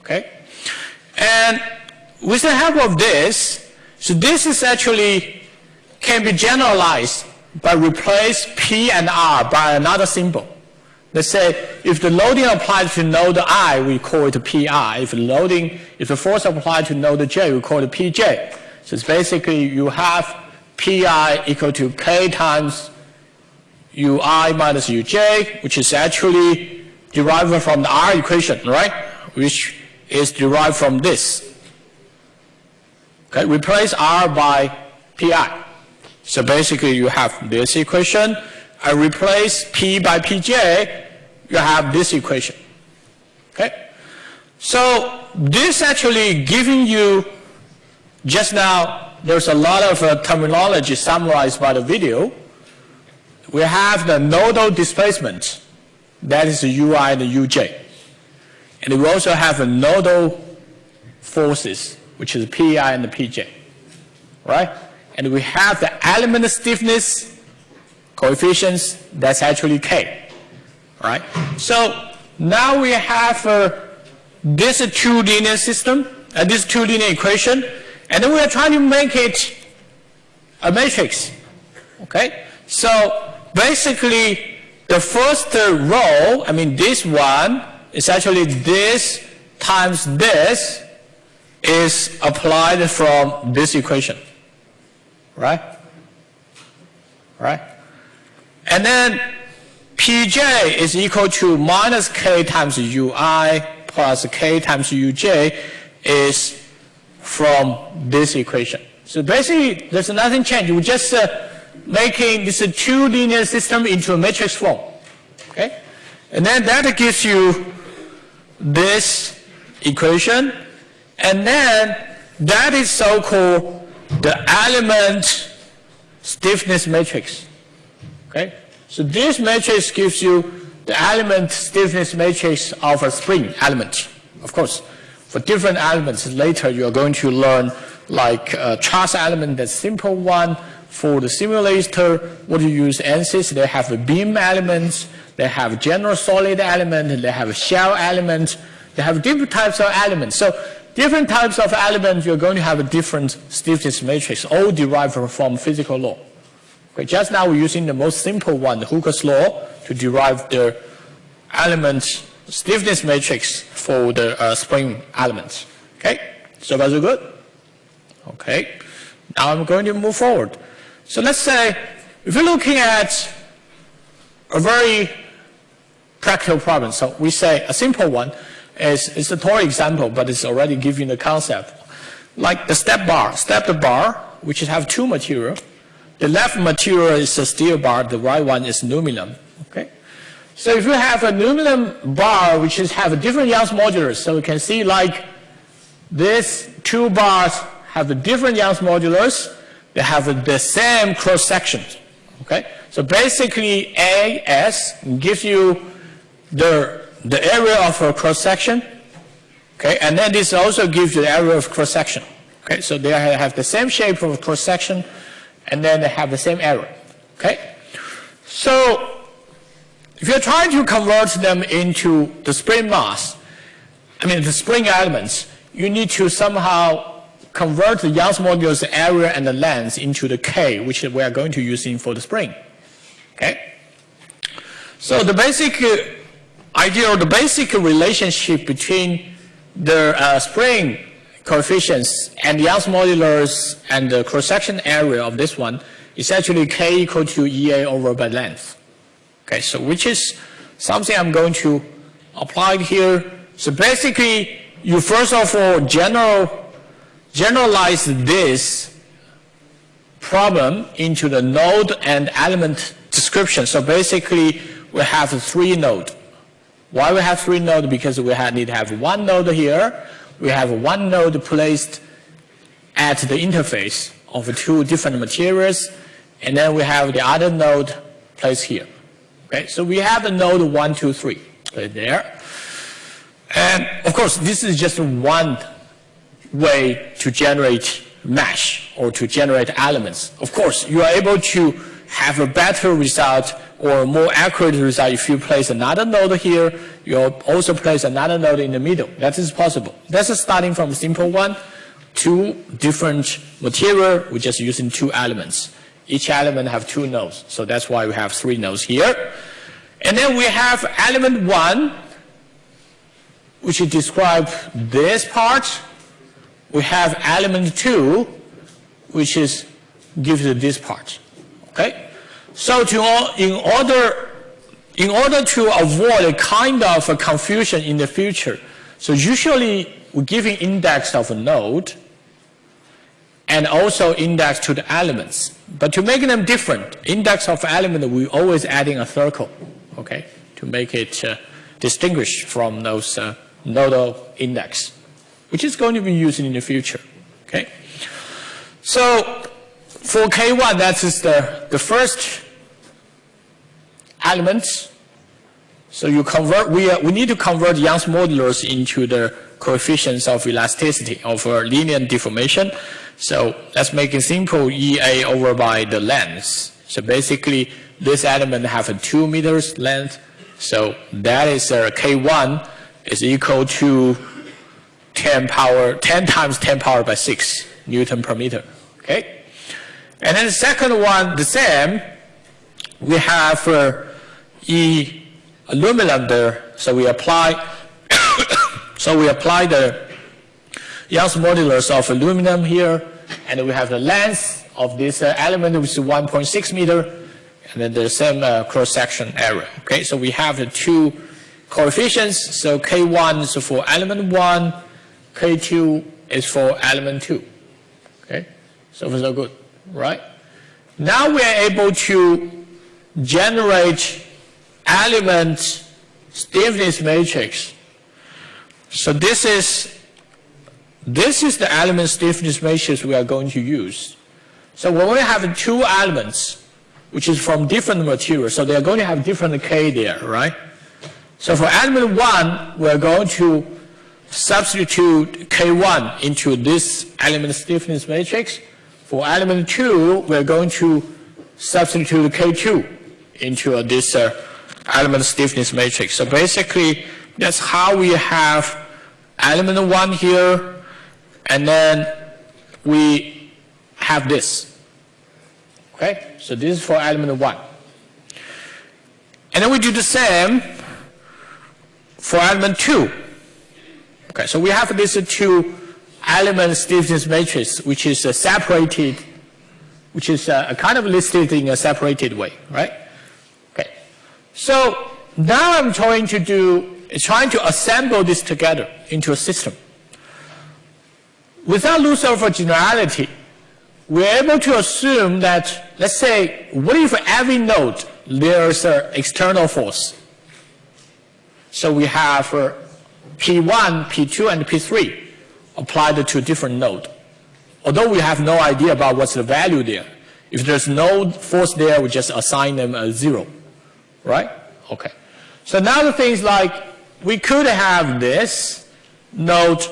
Okay? And with the help of this, so this is actually can be generalized by replace P and R by another symbol. Let's say if the loading applied to node I, we call it PI. If the loading, if the force applied to node J, we call it PJ. So it's basically you have PI equal to K times UI minus UJ, which is actually derived from the R equation, right? Which is derived from this. Okay, replace R by PI. So basically you have this equation I replace P by Pj, you have this equation. Okay? So this actually giving you, just now, there's a lot of uh, terminology summarized by the video. We have the nodal displacement, that is the ui and the uj. And we also have a nodal forces, which is pi and the pj. Right? And we have the element stiffness coefficients, that's actually k. Right? So now we have uh, this two linear system, uh, this two linear equation, and then we are trying to make it a matrix. Okay? So basically, the first row, I mean this one, is actually this times this is applied from this equation. Right? Right? And then Pj is equal to minus k times ui plus k times uj is from this equation. So basically, there's nothing changed. We're just uh, making this two linear system into a matrix form. Okay? And then that gives you this equation. And then that is so-called the element stiffness matrix. Okay? So this matrix gives you the element stiffness matrix of a spring element. Of course, for different elements, later you are going to learn like uh, a truss element, that's simple one. For the simulator, what you use ANSYS, they have beam elements, they have general solid element, they have shell element, they have different types of elements. So different types of elements, you're going to have a different stiffness matrix, all derived from physical law. Okay, just now we're using the most simple one, the Hooke's law, to derive the element stiffness matrix for the uh, spring elements. Okay, so far so good? Okay, now I'm going to move forward. So let's say, if you're looking at a very practical problem, so we say a simple one is, it's a toy example, but it's already giving the concept. Like the step bar, step bar, which have two material, the left material is a steel bar, the right one is aluminum. Okay? So if you have a aluminum bar which is have a different Young's modulus, so you can see like these two bars have a different Young's modulus, they have the same cross section. Okay? So basically AS gives you the, the area of a cross section. Okay? And then this also gives you the area of cross section. Okay? So they have the same shape of cross section and then they have the same error. Okay? So if you're trying to convert them into the spring mass, I mean the spring elements, you need to somehow convert the Young's modulus area and the length into the K, which we are going to use in for the spring. Okay? So the basic uh, idea or the basic relationship between the uh, spring coefficients and Young's modulus and the cross-section area of this one is actually k equal to EA over by length. Okay, so which is something I'm going to apply here. So basically, you first of all general, generalize this problem into the node and element description. So basically, we have three node. Why we have three node? Because we need to have one node here, we have one node placed at the interface of two different materials, and then we have the other node placed here. Okay, so we have the node one, two, three right there. And of course, this is just one way to generate mesh or to generate elements. Of course, you are able to have a better result or more accurate result if you place another node here, you also place another node in the middle. That is possible. That's starting from simple one, two different material, we're just using two elements. Each element have two nodes, so that's why we have three nodes here. And then we have element one, which describe this part. We have element two, which is gives you this part. Okay? So to, in order in order to avoid a kind of a confusion in the future, so usually we're giving index of a node, and also index to the elements. But to make them different, index of element, we're always adding a circle, okay, to make it uh, distinguished from those uh, nodal index, which is going to be used in the future, okay. So for K1, that is the, the first element. So you convert, we, uh, we need to convert Young's modulus into the coefficients of elasticity of a linear deformation. So let's make it simple, EA over by the length. So basically, this element have a 2 meters length. So that is uh, K1 is equal to 10 power, 10 times 10 power by 6 Newton per meter. Okay? And then the second one, the same, we have uh, E aluminum there. So we apply, so we apply the Young's modulus of aluminum here, and we have the length of this uh, element, which is 1.6 meter, and then the same uh, cross-section area. Okay, so we have the two coefficients. So K1 is for element 1, K2 is for element 2. Okay, so far so good, right? Now we are able to generate element stiffness matrix. So this is this is the element stiffness matrix we are going to use. So when we have two elements, which is from different materials, so they are going to have different K there, right? So for element 1, we are going to substitute K1 into this element stiffness matrix. For element 2, we are going to substitute K2 into this uh, element stiffness matrix. So basically, that's how we have element 1 here, and then we have this. Okay? So this is for element 1. And then we do the same for element 2. Okay, so we have this two element stiffness matrix, which is uh, separated, which is a kind of listed in a separated way, right? Okay. So now I'm trying to do, trying to assemble this together into a system. Without loss of generality, we're able to assume that, let's say, what if every node there's an external force? So we have uh, P1, P2, and P3 applied to a different node. Although we have no idea about what's the value there. If there's no force there, we just assign them a zero, right? Okay. So now the things like, we could have this node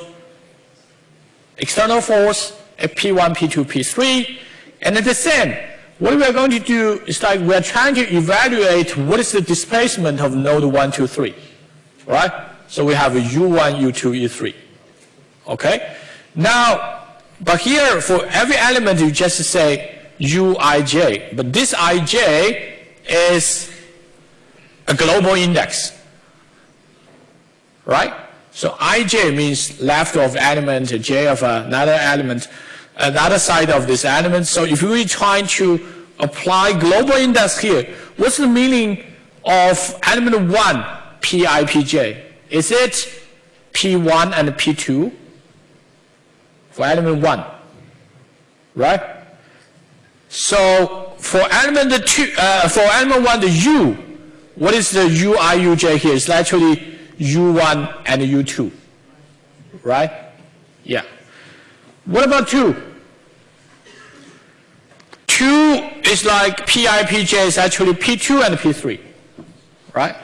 external force at P1, P2, P3, and at the same, what we are going to do is like we are trying to evaluate what is the displacement of node 1, 2, 3, right? So we have a U1, U2, U3, okay? Now, but here for every element you just say Uij, but this ij is a global index, right? So ij means left of element, j of another element, another side of this element. So if we try to apply global index here, what's the meaning of element 1, pi, pj? Is it p1 and p2 for element 1, right? So for element 2, uh, for element 1, the u, what is the uiuj here? It's actually U1 and U2, right? Yeah. What about 2? 2 is like PIPJ is actually P2 and P3, right?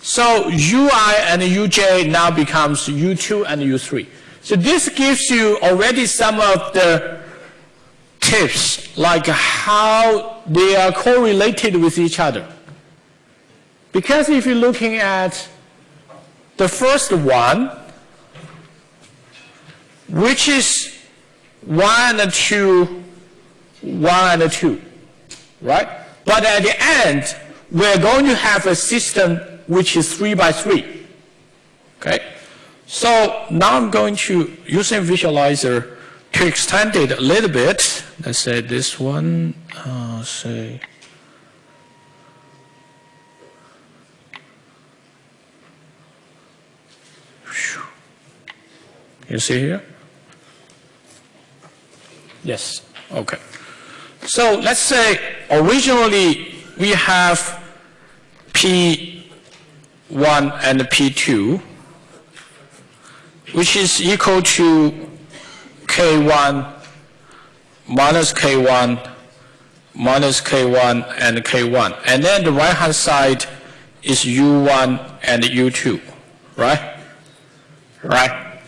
So UI and UJ now becomes U2 and U3. So this gives you already some of the tips, like how they are correlated with each other. Because if you're looking at the first one, which is 1 and 2, 1 and 2, right? But at the end, we're going to have a system which is 3 by 3, okay? So now I'm going to, using visualizer, to extend it a little bit. Let's say this one, uh, say, You see here? Yes, okay. So let's say originally we have P1 and P2, which is equal to K1 minus K1 minus K1 and K1. And then the right-hand side is U1 and U2, right? Right?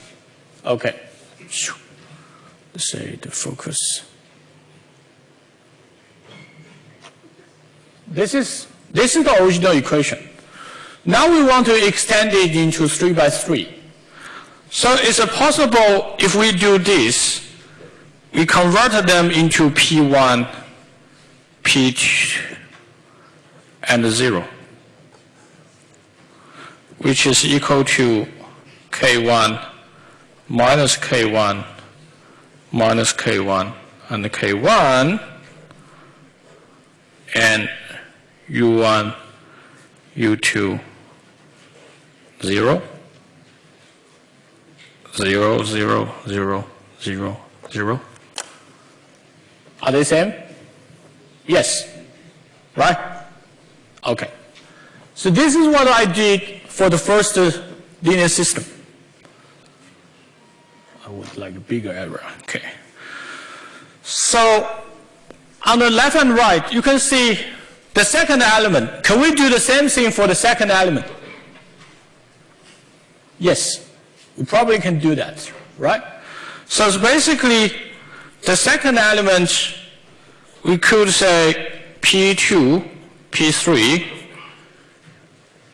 Okay. Let's say the focus. This is, this is the original equation. Now we want to extend it into 3 by 3. So is it possible if we do this, we convert them into P1, P2, and 0, which is equal to K1 minus K1 minus K1 and K1 and U1, U2, 0, 0, 0, 0, 0, 0. Are they same? Yes. Right? Okay. So this is what I did for the first uh, linear system. I would like a bigger error. Okay. So on the left and right, you can see the second element. Can we do the same thing for the second element? Yes, we probably can do that, right? So it's basically the second element, we could say P2, P3,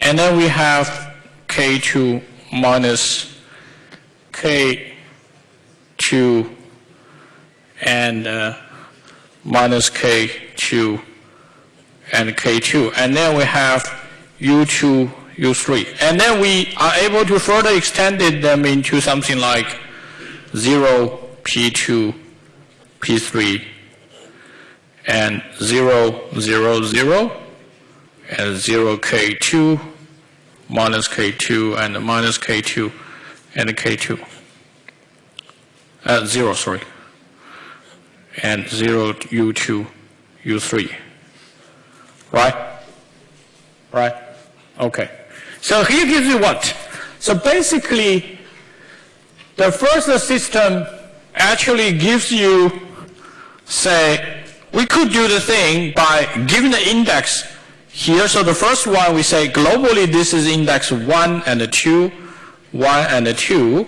and then we have K2 minus K2 and uh, minus K2 and K2. And then we have U2, U3. And then we are able to further extend them into something like 0, P2, P3, and 0, 0, 0, and 0, K2, minus K2, and minus K2, and K2. Uh, 0, sorry. And 0, U2, U3. Right? Right? Okay. So here gives you what? So basically, the first system actually gives you, say, we could do the thing by giving the index here. So the first one we say globally this is index 1 and 2, 1 and 2.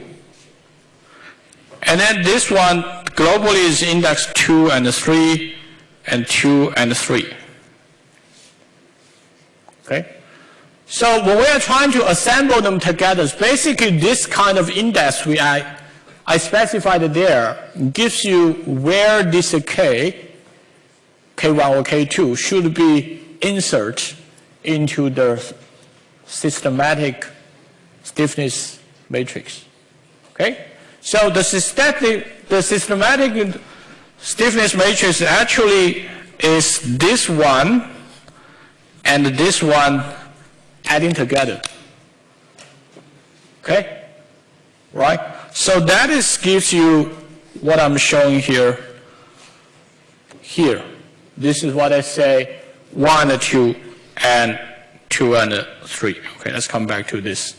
And then this one globally is index 2 and 3 and 2 and 3. Okay? So when we are trying to assemble them together, it's basically this kind of index we I, I specified there gives you where this K, K1 or K2 should be inserted into the systematic stiffness matrix. Okay? So the systematic, the systematic stiffness matrix actually is this one and this one adding together. Okay? Right? So that is gives you what I'm showing here. Here. This is what I say 1 and 2 and 2 and 3. Okay, let's come back to this.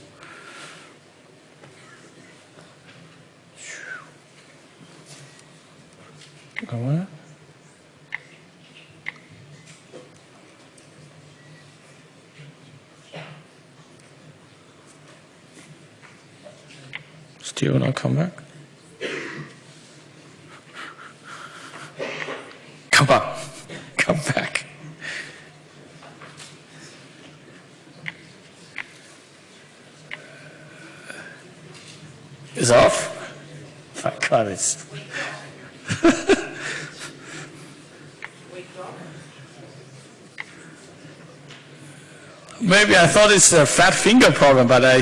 Come on. Still not come back? Come on, come back. It's off? My God, it's. Maybe I thought it's a fat finger problem, but I.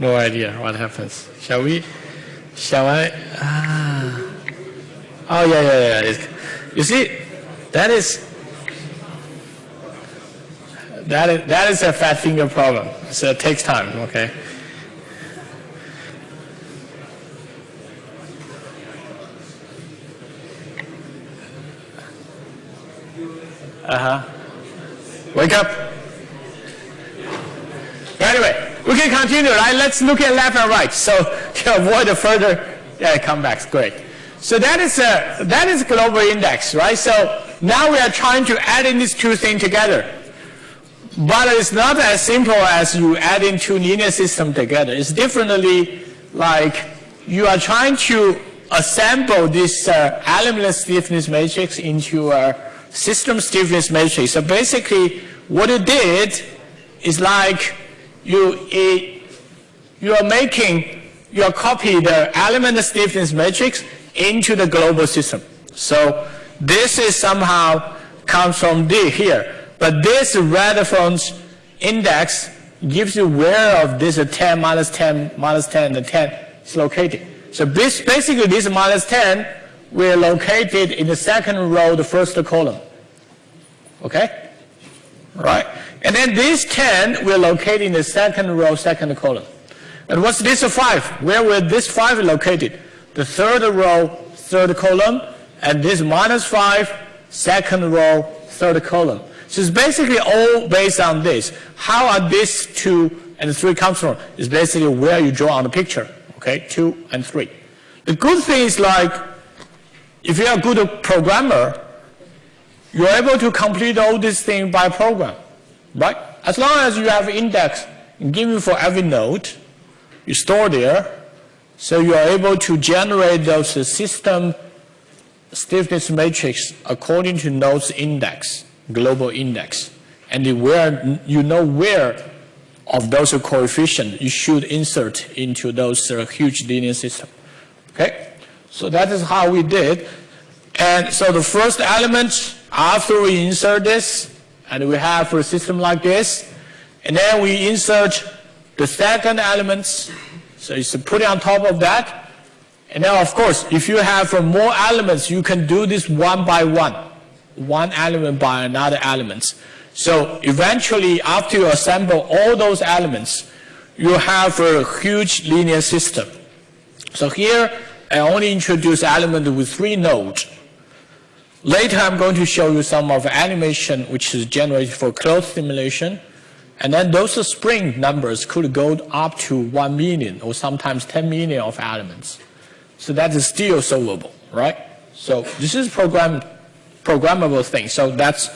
No idea what happens. Shall we? Shall I? Ah. Oh, yeah, yeah, yeah. It's, you see, that is, that is, that is a fat finger problem. So it takes time, okay? Uh-huh. Wake up. Can continue, right? Let's look at left and right. So to avoid the further uh, comebacks, great. So that is a that is global index, right? So now we are trying to add in these two things together. But it's not as simple as you add in two linear systems together. It's differently like you are trying to assemble this uh, element stiffness matrix into a system stiffness matrix. So basically, what you did is like you you are making you are copy the element stiffness matrix into the global system. So this is somehow comes from D here. But this reference index gives you where of this 10 minus 10 minus 10 the 10 is located. So this, basically this minus 10 we're located in the second row, the first column. Okay? Right? And then this 10 we're located in the second row, second column. And what's this 5? Where will this 5 located? The third row, third column, and this minus 5, second row, third column. So it's basically all based on this. How are these two and three comes from? It's basically where you draw on the picture. Okay, two and three. The good thing is like, if you're a good programmer, you're able to complete all these things by program, right? As long as you have index given for every node, you store there, so you are able to generate those system stiffness matrix according to nodes index global index. And where you know where of those coefficients you should insert into those uh, huge linear system. Okay? So that is how we did. And so the first element, after we insert this, and we have a system like this, and then we insert the second elements, so it's put it on top of that. And then of course, if you have more elements, you can do this one by one one element by another element. So eventually, after you assemble all those elements, you have a huge linear system. So here, I only introduce element with three nodes. Later, I'm going to show you some of the animation which is generated for closed simulation. And then those spring numbers could go up to 1 million or sometimes 10 million of elements. So that is still solvable, right? So this is program programmable thing. So that's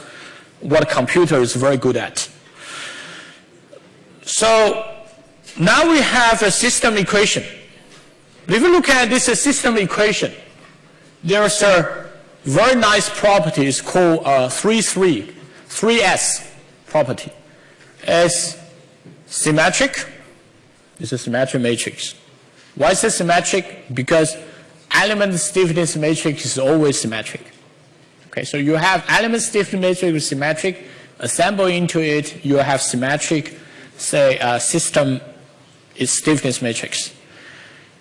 what a computer is very good at. So now we have a system equation. If you look at this system equation, there's a very nice property it's called uh, 3, 3, 3S property. It's symmetric. It's a symmetric matrix. Why is it symmetric? Because element stiffness matrix is always symmetric. Okay, so you have element stiffness matrix is symmetric, assemble into it, you have symmetric, say, uh, system is stiffness matrix.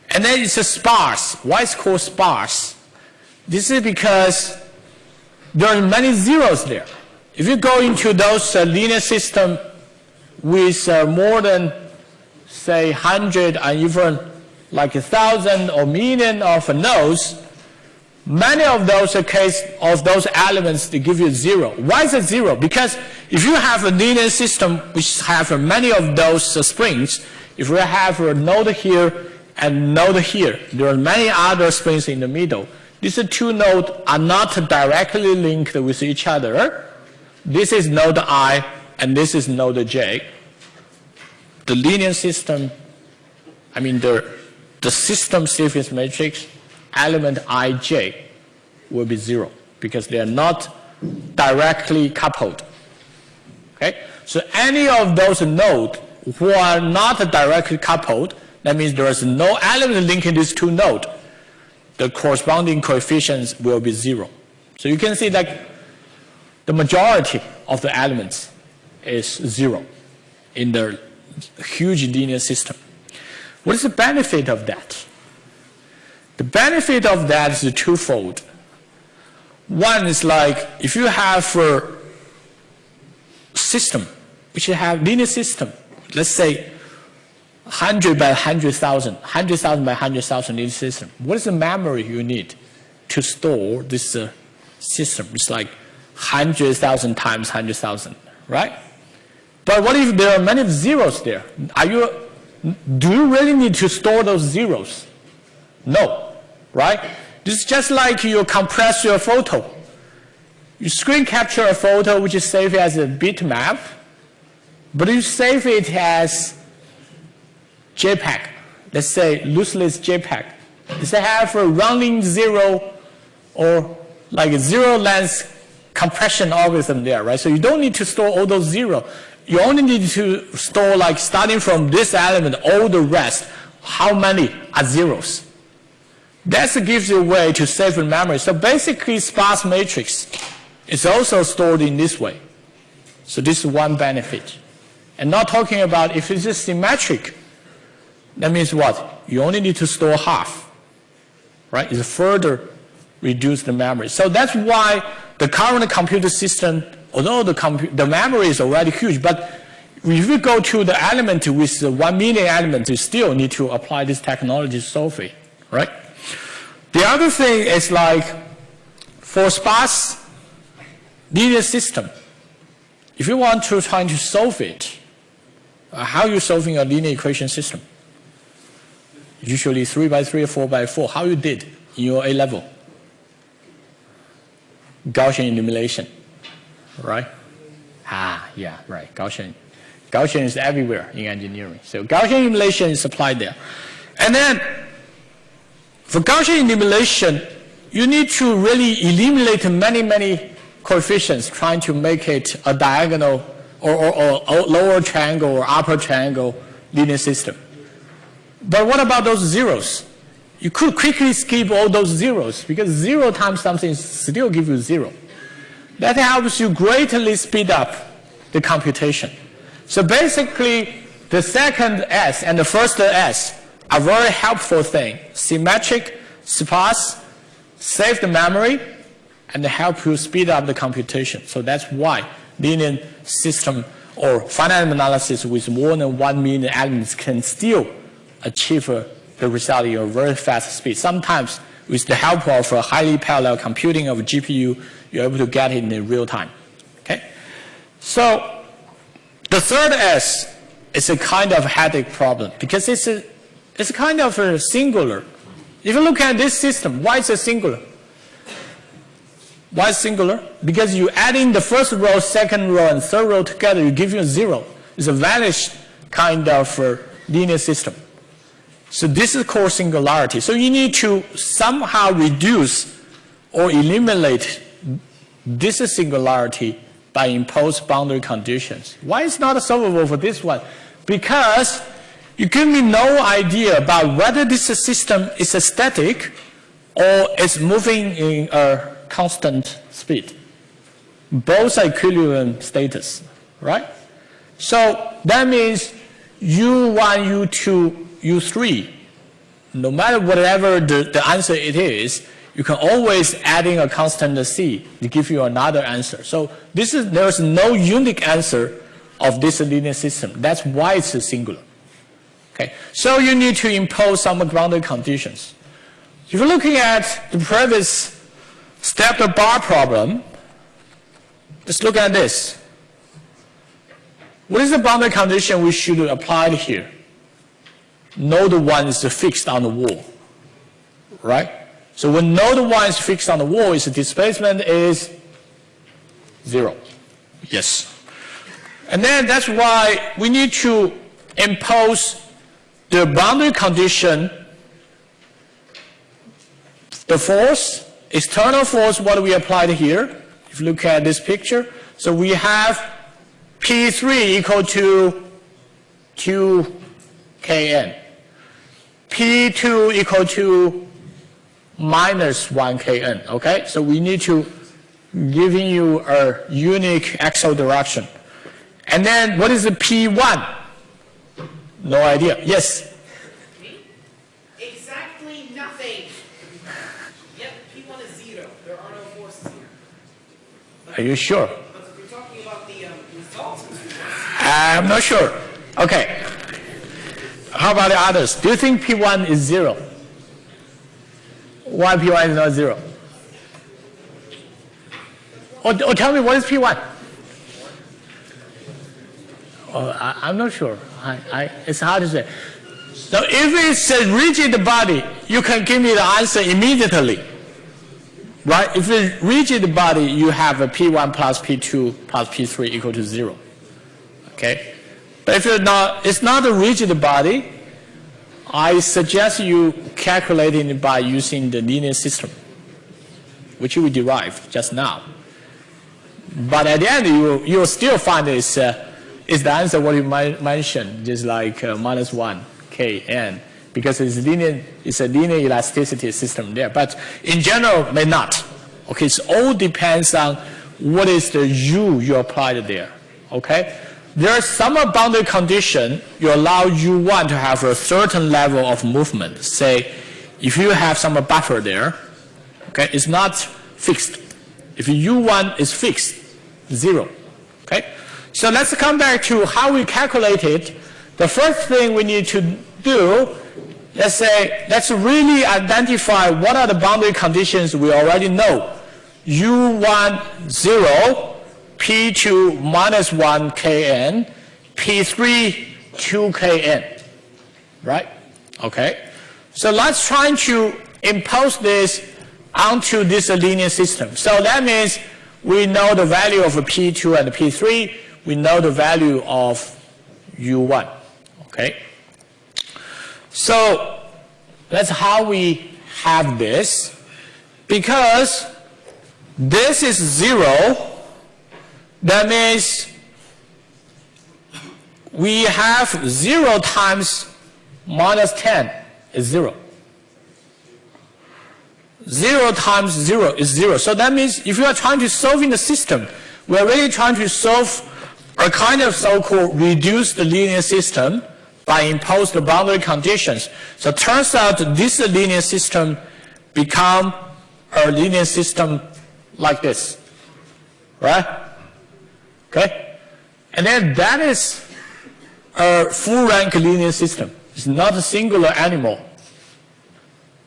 And then it's a sparse. Why is called sparse? This is because there are many zeros there. If you go into those uh, linear system with uh, more than, say, 100 and even like a thousand or million of nodes, Many of those case of those elements they give you zero. Why is it zero? Because if you have a linear system which have many of those springs, if we have a node here and node here, there are many other springs in the middle. These two nodes are not directly linked with each other. This is node i and this is node j. The linear system, I mean the, the system stiffness matrix element ij will be zero because they are not directly coupled. Okay? So any of those nodes who are not directly coupled, that means there is no element linking these two nodes, the corresponding coefficients will be zero. So you can see that the majority of the elements is zero in the huge linear system. What is the benefit of that? The benefit of that is twofold. One is like if you have a system, which you have linear system, let's say 100 by 100,000, 100,000 by 100,000 linear system. What is the memory you need to store this uh, system? It's like 100,000 times 100,000, right? But what if there are many zeros there? Are you, do you really need to store those zeros? No, right? This is just like you compress your photo. You screen capture a photo which is saved as a bitmap, but you save it as JPEG. Let's say lossless JPEG. Does it have a rounding zero or like a zero length compression algorithm there, right? So you don't need to store all those zero. You only need to store like starting from this element, all the rest, how many are zeros. That gives you a way to save in memory. So basically sparse matrix is also stored in this way. So this is one benefit. And not talking about if it's just symmetric, that means what? You only need to store half, right? It's further reduce the memory. So that's why the current computer system, although the, the memory is already huge, but if you go to the element with the 1 million elements, you still need to apply this technology it, right? The other thing is like for sparse linear system, if you want to try to solve it, uh, how are you solving a linear equation system? Usually 3 by 3 or 4 by 4. How you did in your A level? Gaussian elimination, right? Ah, yeah, right, Gaussian. Gaussian is everywhere in engineering. So Gaussian elimination is applied there. And then for Gaussian elimination, you need to really eliminate many, many coefficients trying to make it a diagonal or, or, or lower triangle or upper triangle linear system. But what about those zeros? You could quickly skip all those zeros because zero times something still gives you zero. That helps you greatly speed up the computation. So basically, the second S and the first S are very helpful thing. Symmetric, sparse, save the memory, and help you speed up the computation. So that's why linear system or finite analysis with more than one million elements can still achieve the result in a very fast speed. Sometimes with the help of highly parallel computing of GPU, you're able to get it in real time. Okay? So the third S is a kind of headache problem because it's a, it's a kind of a singular. If you look at this system, why is it singular? Why singular? Because you add in the first row, second row, and third row together, you give you a zero. It's a vanished kind of uh, linear system. So this is called singularity. So you need to somehow reduce or eliminate this singularity by imposed boundary conditions. Why is not solvable for this one? Because you give me no idea about whether this system is static or is moving in a constant speed. Both are equilibrium status, right? So that means U1, U2, U3, no matter whatever the, the answer it is, you can always add in a constant c to give you another answer. So this is, there's no unique answer of this linear system. That's why it's a singular. Okay, so you need to impose some boundary conditions. If you're looking at the previous step the bar problem, just look at this. What is the boundary condition we should apply here? Node 1 is fixed on the wall, right? So when node 1 is fixed on the wall, its displacement is 0. Yes. And then that's why we need to impose the boundary condition, the force, external force, what we applied here. If you look at this picture, so we have P3 equal to 2kn. P2 equal to minus 1 kn, okay? So we need to giving you a unique axial direction. And then what is the P1? No idea. Yes? Exactly nothing. Yep, P1 is zero. There are no forces here. Are you sure? But if you're talking about the um, results, I'm not sure. Okay. How about the others? Do you think P1 is zero? Why P1 is not zero? or, or tell me what is P1? Oh, I, I'm not sure. I, I, it's hard to say. So if it's a rigid body, you can give me the answer immediately. Right? If it's rigid body, you have a P1 plus P2 plus P3 equal to zero. Okay? But if you're not, it's not a rigid body, I suggest you calculating it by using the linear system, which we derived just now. But at the end, you you'll still find it's, uh, it's the answer what you mentioned, just like uh, minus 1 kn, because it's, linear, it's a linear elasticity system there. But in general, may not. Okay, so all depends on what is the u you applied there. Okay? There are some boundary condition you allow u1 to have a certain level of movement. Say, if you have some buffer there, okay, it's not fixed. If u1 is fixed, zero. Okay? So let's come back to how we calculate it. The first thing we need to do, let's say, let's really identify what are the boundary conditions we already know. u1, 0, P2 minus 1 Kn, P3 2 Kn, right? Okay. So let's try to impose this onto this linear system. So that means we know the value of P2 and P3. We know the value of U1. Okay. So that's how we have this. Because this is 0, that means we have 0 times minus 10 is 0. 0 times 0 is 0. So that means if you are trying to solve in the system, we are really trying to solve a kind of so-called reduced linear system by imposed boundary conditions. So it turns out this linear system become a linear system like this. Right? Okay? And then that is a full rank linear system. It's not a singular animal.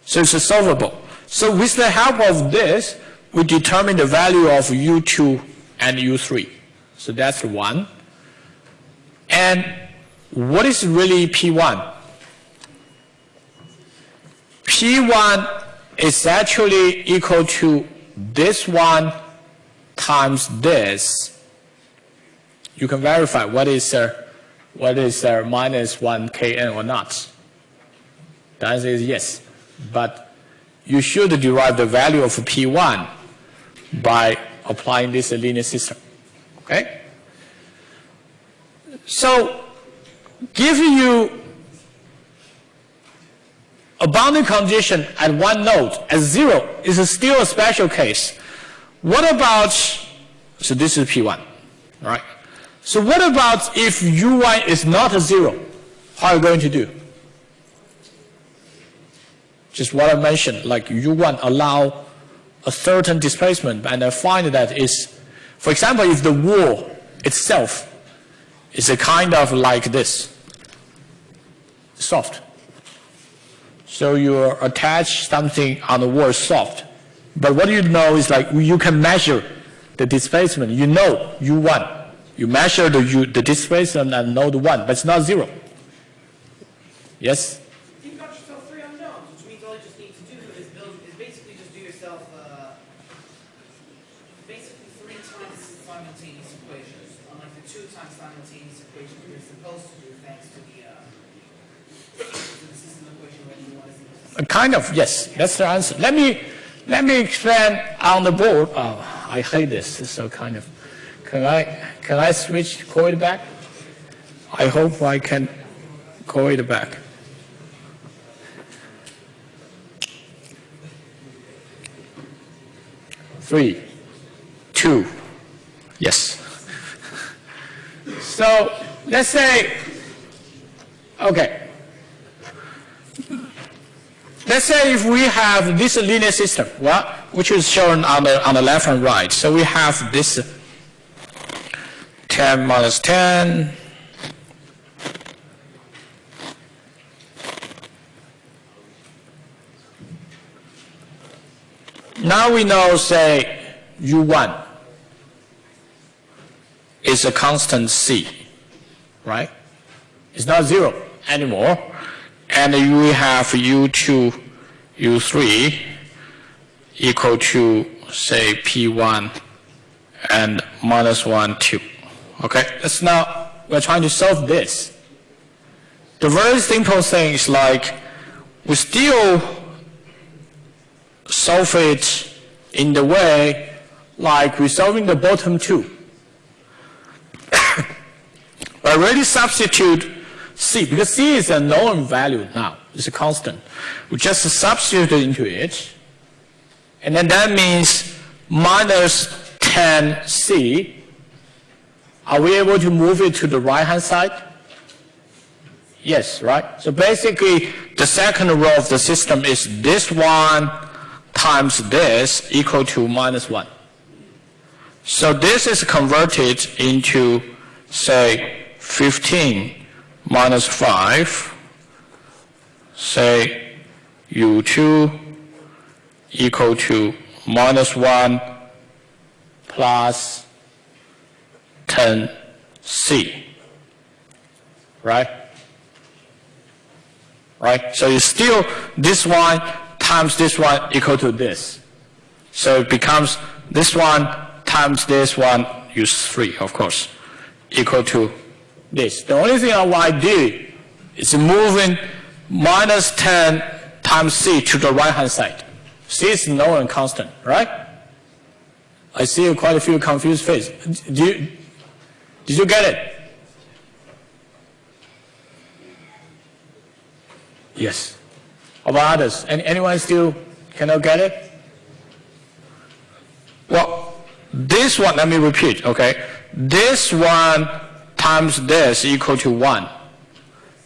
So it's solvable. So with the help of this, we determine the value of U2 and U3. So that's one. And what is really P1? P1 is actually equal to this one times this you can verify what is uh, what is uh, minus 1 kn or not. The answer is yes. But you should derive the value of P1 by applying this linear system. Okay? So, giving you a boundary condition at one node at zero is still a special case. What about, so this is P1, all right? So what about if u1 is not a zero? How are you going to do? Just what I mentioned, like u1 allow a certain displacement, and I find that is, for example, if the wall itself is a kind of like this, soft. So you attach something on the wall soft. But what you know is like you can measure the displacement. You know u1 you measure the, you, the displacement at node 1, but it's not 0. Yes? You've got yourself three unknowns, which means all you just need to do is build, is basically just do yourself, uh, basically three times simultaneous equations, unlike the two times simultaneous equation you're supposed to do thanks to the, uh, to the system equation when you want to Uh, Kind of, yes. That's the answer. Let me, let me explain on the board. Oh, I hate this. It's so kind of. Can I, can I switch, call it back? I hope I can call it back. Three, two, yes. So let's say, okay. Let's say if we have this linear system, well, which is shown on the, on the left and right. So we have this 10 minus 10. Now we know, say, U1. is a constant C, right? It's not zero anymore. And you have U2, U3 equal to, say, P1 and minus 1, 2. Okay, that's now, we're trying to solve this. The very simple thing is like, we still solve it in the way like we're solving the bottom two. I already substitute C, because C is a known value now. It's a constant. We just substitute it into it. And then that means minus 10C. Are we able to move it to the right-hand side? Yes, right? So basically, the second row of the system is this one times this equal to minus 1. So this is converted into, say, 15 minus 5, say, u2 equal to minus 1 plus 10c. Right? Right? So it's still this one times this one equal to this. So it becomes this one times this one, use 3, of course, equal to this. The only thing I want to do is moving minus 10 times c to the right-hand side. c is known and constant, right? I see quite a few confused faces. Do you, did you get it? Yes. About others? Any, anyone still cannot get it? Well, this one, let me repeat, okay? This one times this equal to 1.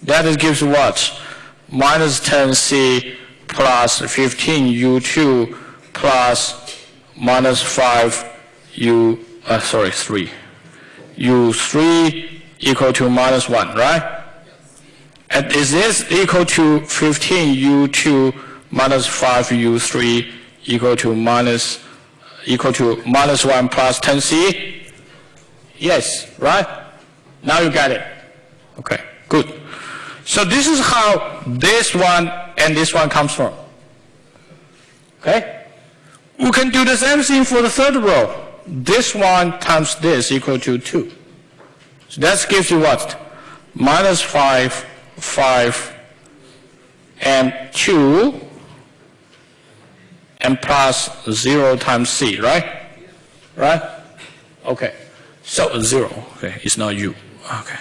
That is gives what? Minus 10c plus 15u2 plus minus 5u, uh, sorry, 3. U3 equal to minus 1, right? And is this equal to 15u2 minus 5u3 equal to minus equal to minus 1 plus 10c? Yes, right? Now you get it. Okay, good. So this is how this one and this one comes from. Okay? We can do the same thing for the third row. This one times this equal to 2. So that gives you what? Minus 5, 5, and 2 and plus 0 times c, right? Right? Okay. So 0, okay, it's not u. Okay.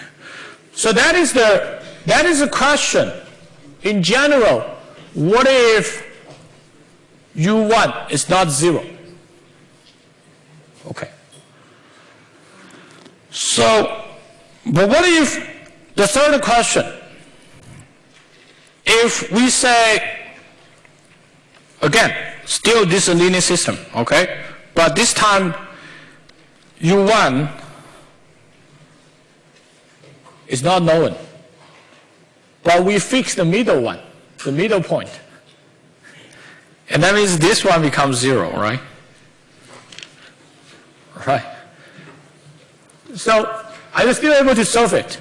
So that is the, that is the question. In general, what if u1 is not 0? Okay. So, but what if, the third question, if we say, again, still this linear system, okay? But this time, U1 is not known. But we fix the middle one, the middle point. And that means this one becomes zero, right? Right. So, are you still able to solve it?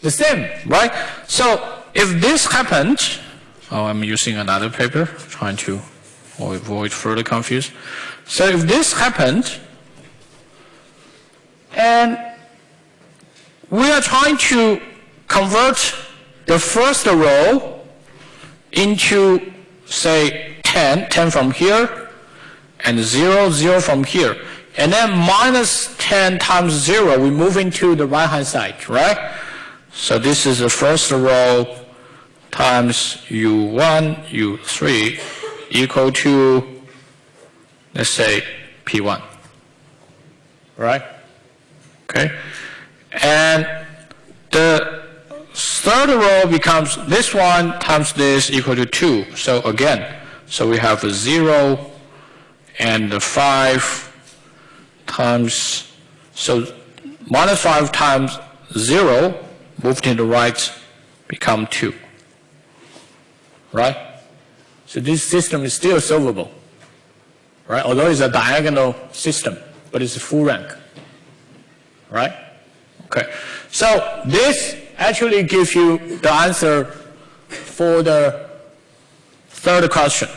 The same, right? So, if this happened, oh, I'm using another paper, trying to avoid further confusion. So if this happened, and we are trying to convert the first row into, say, 10, 10 from here, and 0, 0 from here. And then minus 10 times 0, we move into the right-hand side, right? So this is the first row times u1, u3 equal to, let's say, P1. Right? Okay? And the third row becomes this one times this equal to 2. So again, so we have a 0 and the 5 times, so minus 5 times 0 moved to the right become 2. Right? So this system is still solvable, right? Although it's a diagonal system, but it's a full rank, right? Okay. So this actually gives you the answer for the third question.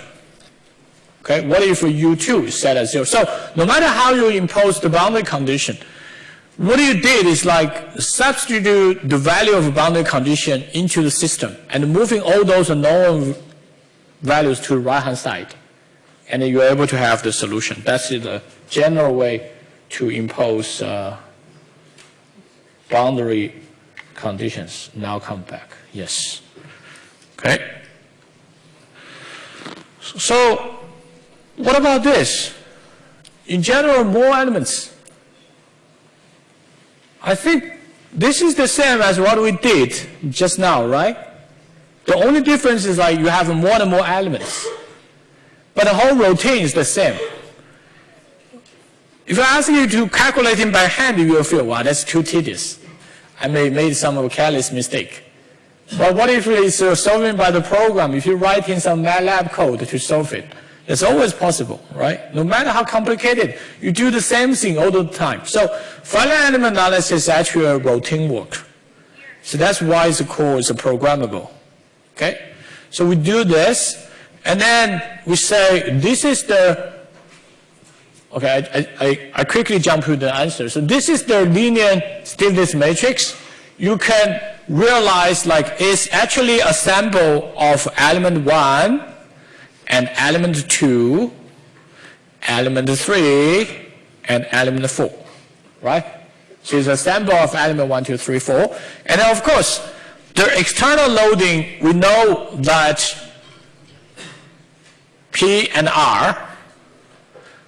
Okay, what if U2 is set at zero? So no matter how you impose the boundary condition, what you did is like substitute the value of a boundary condition into the system and moving all those known values to the right-hand side. And you're able to have the solution. That's the general way to impose uh, boundary conditions. Now come back. Yes. Okay. So what about this? In general, more elements. I think this is the same as what we did just now, right? The only difference is like you have more and more elements. But the whole routine is the same. If I ask you to calculate it by hand, you will feel, wow, that's too tedious. I may made some careless mistake. But what if it's solving by the program? If you write in some MATLAB code to solve it, it's always possible, right? No matter how complicated, you do the same thing all the time. So finite element analysis is actually a routine work. So that's why it's called it's programmable. Okay? So we do this, and then we say this is the Okay, I, I, I quickly jump to the answer. So this is the linear stiffness matrix. You can realize like it's actually a sample of element 1 and element 2, element 3, and element 4, right? So it's a sample of element 1, 2, 3, 4. And then of course, the external loading, we know that P and R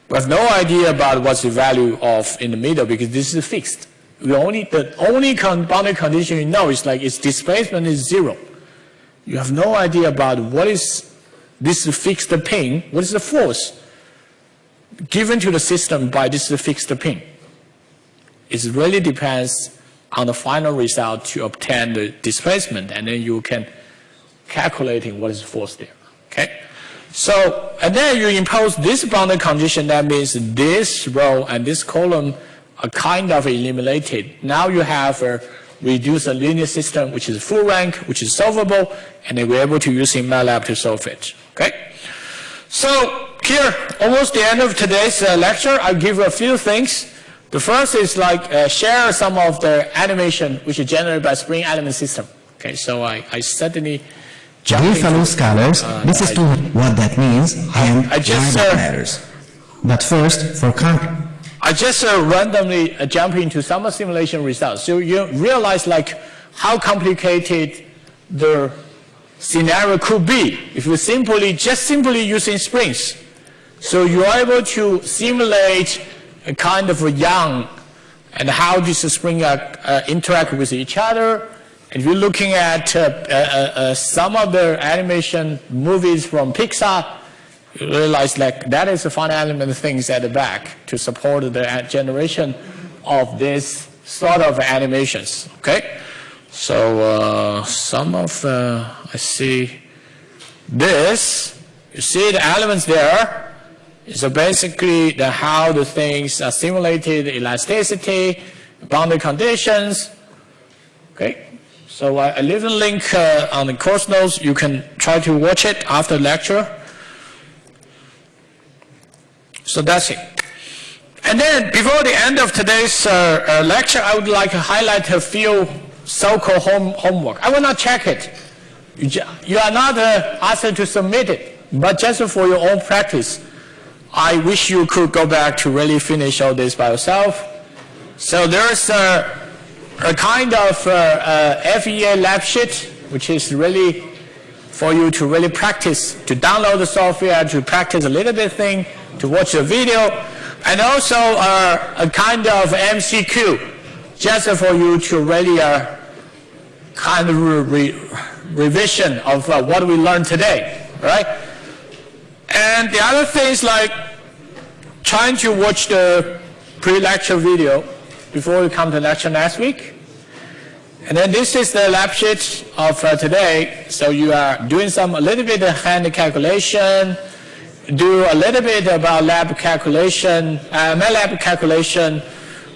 we have no idea about what's the value of in the middle because this is fixed. We only, the only con boundary condition you know is like its displacement is zero. You have no idea about what is this fixed pin, what is the force given to the system by this fixed pin. It really depends on the final result to obtain the displacement and then you can calculating what is force there. Okay? So, and then you impose this boundary condition, that means this row and this column are kind of eliminated. Now you have a reduced linear system, which is full rank, which is solvable, and then we're able to use in MATLAB to solve it. Okay? So, here, almost the end of today's uh, lecture, I'll give you a few things. The first is like uh, share some of the animation which is generated by Spring Element System. Okay, so I, I certainly Dear fellow scholars, this is to what that means and I just, why that uh, matters. But first, for con I just uh, randomly uh, jump into some simulation results. So you realize like how complicated the scenario could be if you simply, just simply using springs. So you are able to simulate a kind of a young and how these springs uh, interact with each other if you're looking at uh, uh, uh, some of the animation movies from Pixar, realize like that is the finite element things at the back to support the generation of this sort of animations. Okay, so uh, some of uh, I see this. You see the elements there. So basically, the how the things are simulated, elasticity, boundary conditions. Okay, so I, I leave a link uh, on the course notes. You can try to watch it after lecture. So that's it. And then before the end of today's uh, uh, lecture, I would like to highlight a few so-called home, homework. I will not check it. You, you are not uh, asked to submit it, but just for your own practice, I wish you could go back to really finish all this by yourself. So there's uh, a kind of uh, uh, FEA lab sheet, which is really for you to really practice, to download the software, to practice a little bit thing, to watch the video, and also uh, a kind of MCQ, just for you to really uh, kind of re revision of uh, what we learned today, right? And the other thing is like trying to watch the pre-lecture video before we come to lecture next week. And then this is the lab sheet of uh, today. So you are doing some a little bit of hand calculation, do a little bit about lab calculation, uh, MATLAB calculation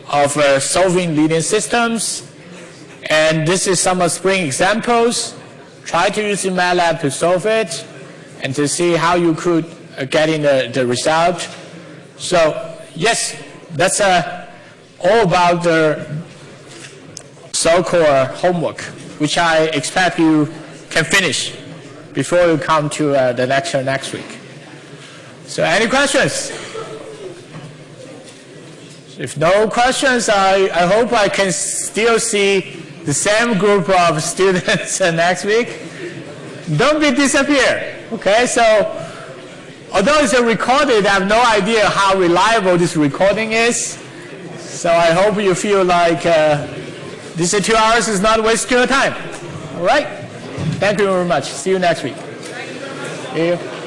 of uh, solving linear systems. And this is some of Spring examples. Try to use MATLAB to solve it and to see how you could uh, get in the, the result. So yes, that's uh, all about the so-called homework, which I expect you can finish before you come to uh, the lecture next week. So any questions? If no questions, I, I hope I can still see the same group of students next week. Don't be disappear, okay? So although it's a recorded, I have no idea how reliable this recording is. So I hope you feel like uh, these two hours is not wasting your time. All right? Thank you very much. See you next week. See you.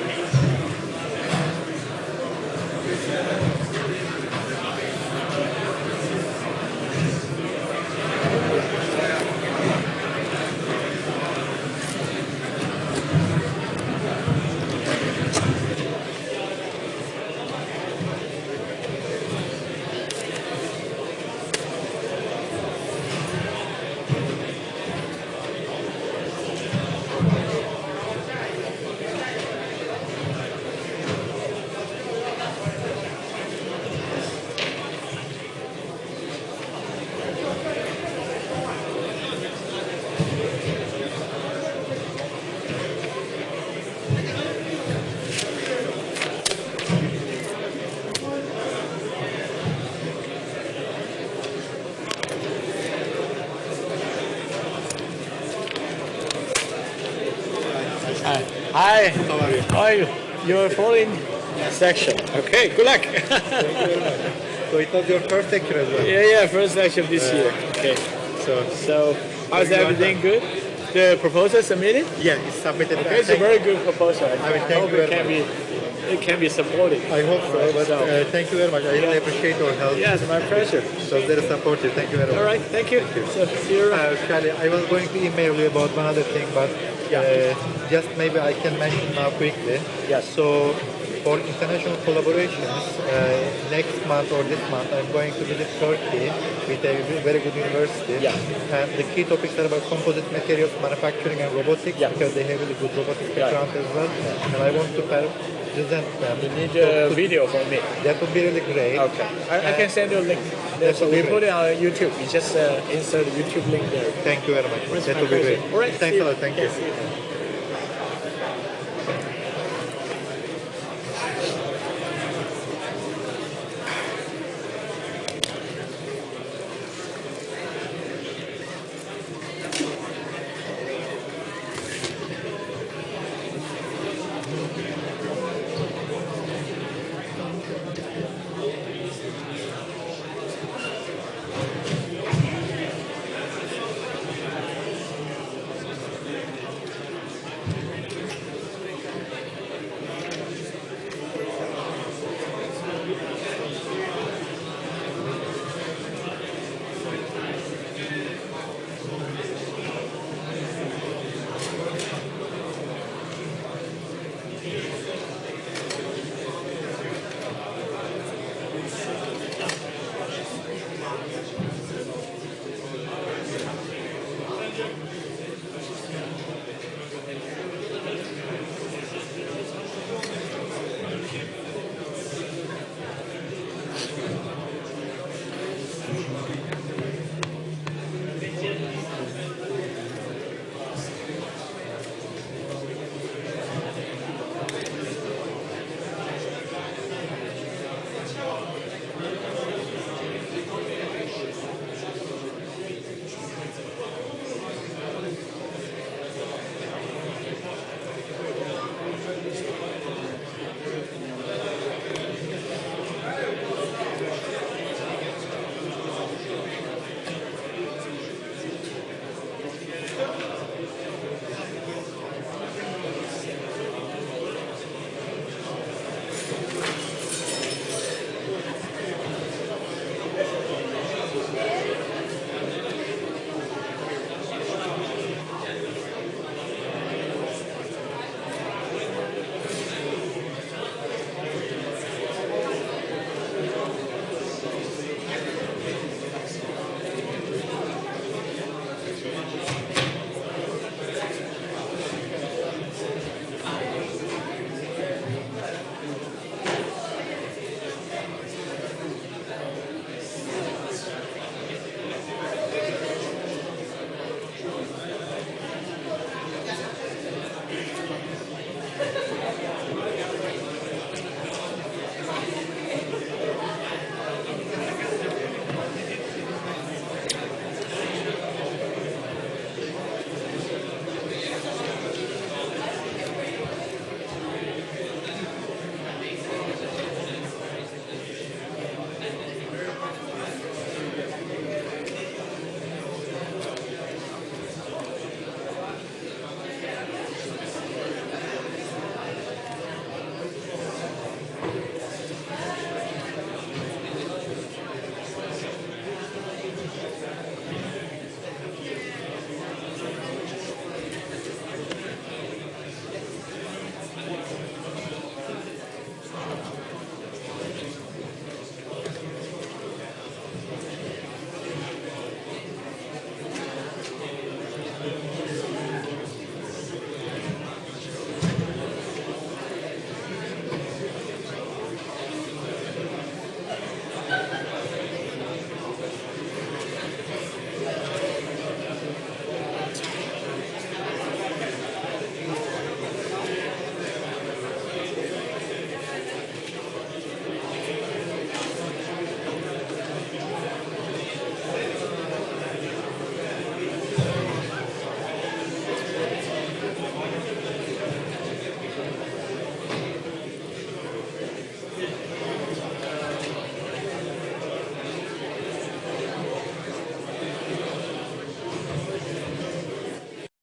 Hi. Hi. How are you? How are you? You're following section. Okay, good luck. So it was your first lecture as well. yeah, yeah, first lecture of this year. Okay. So So, how's everything good? The proposal submitted? yeah, it's submitted. Okay, it's a very good proposal. I, thank hope you it can be it can be supported. I hope so. But So- uh, thank you very much. I really appreciate your help. Yes, my pleasure. So very supportive. Thank you very much. All right, thank you. So, see you around. Uh, Charlie, I was going to email you about one other thing, but uh, just maybe I can mention now quickly. Yes. So for international collaborations, uh, next month or this month, I'm going to visit Turkey with a very good university. Yeah. And the key topics are about composite materials, manufacturing, and robotics Yeah. because they have really good robotics Yeah. background as well. And I want to them. You need a video from me. That would be really great. Okay. I, I can send you a link. That So we put it on YouTube. You just uh, insert the YouTube link there. Thank you very much. That would be great. All right. Thanks a lot. Thank you.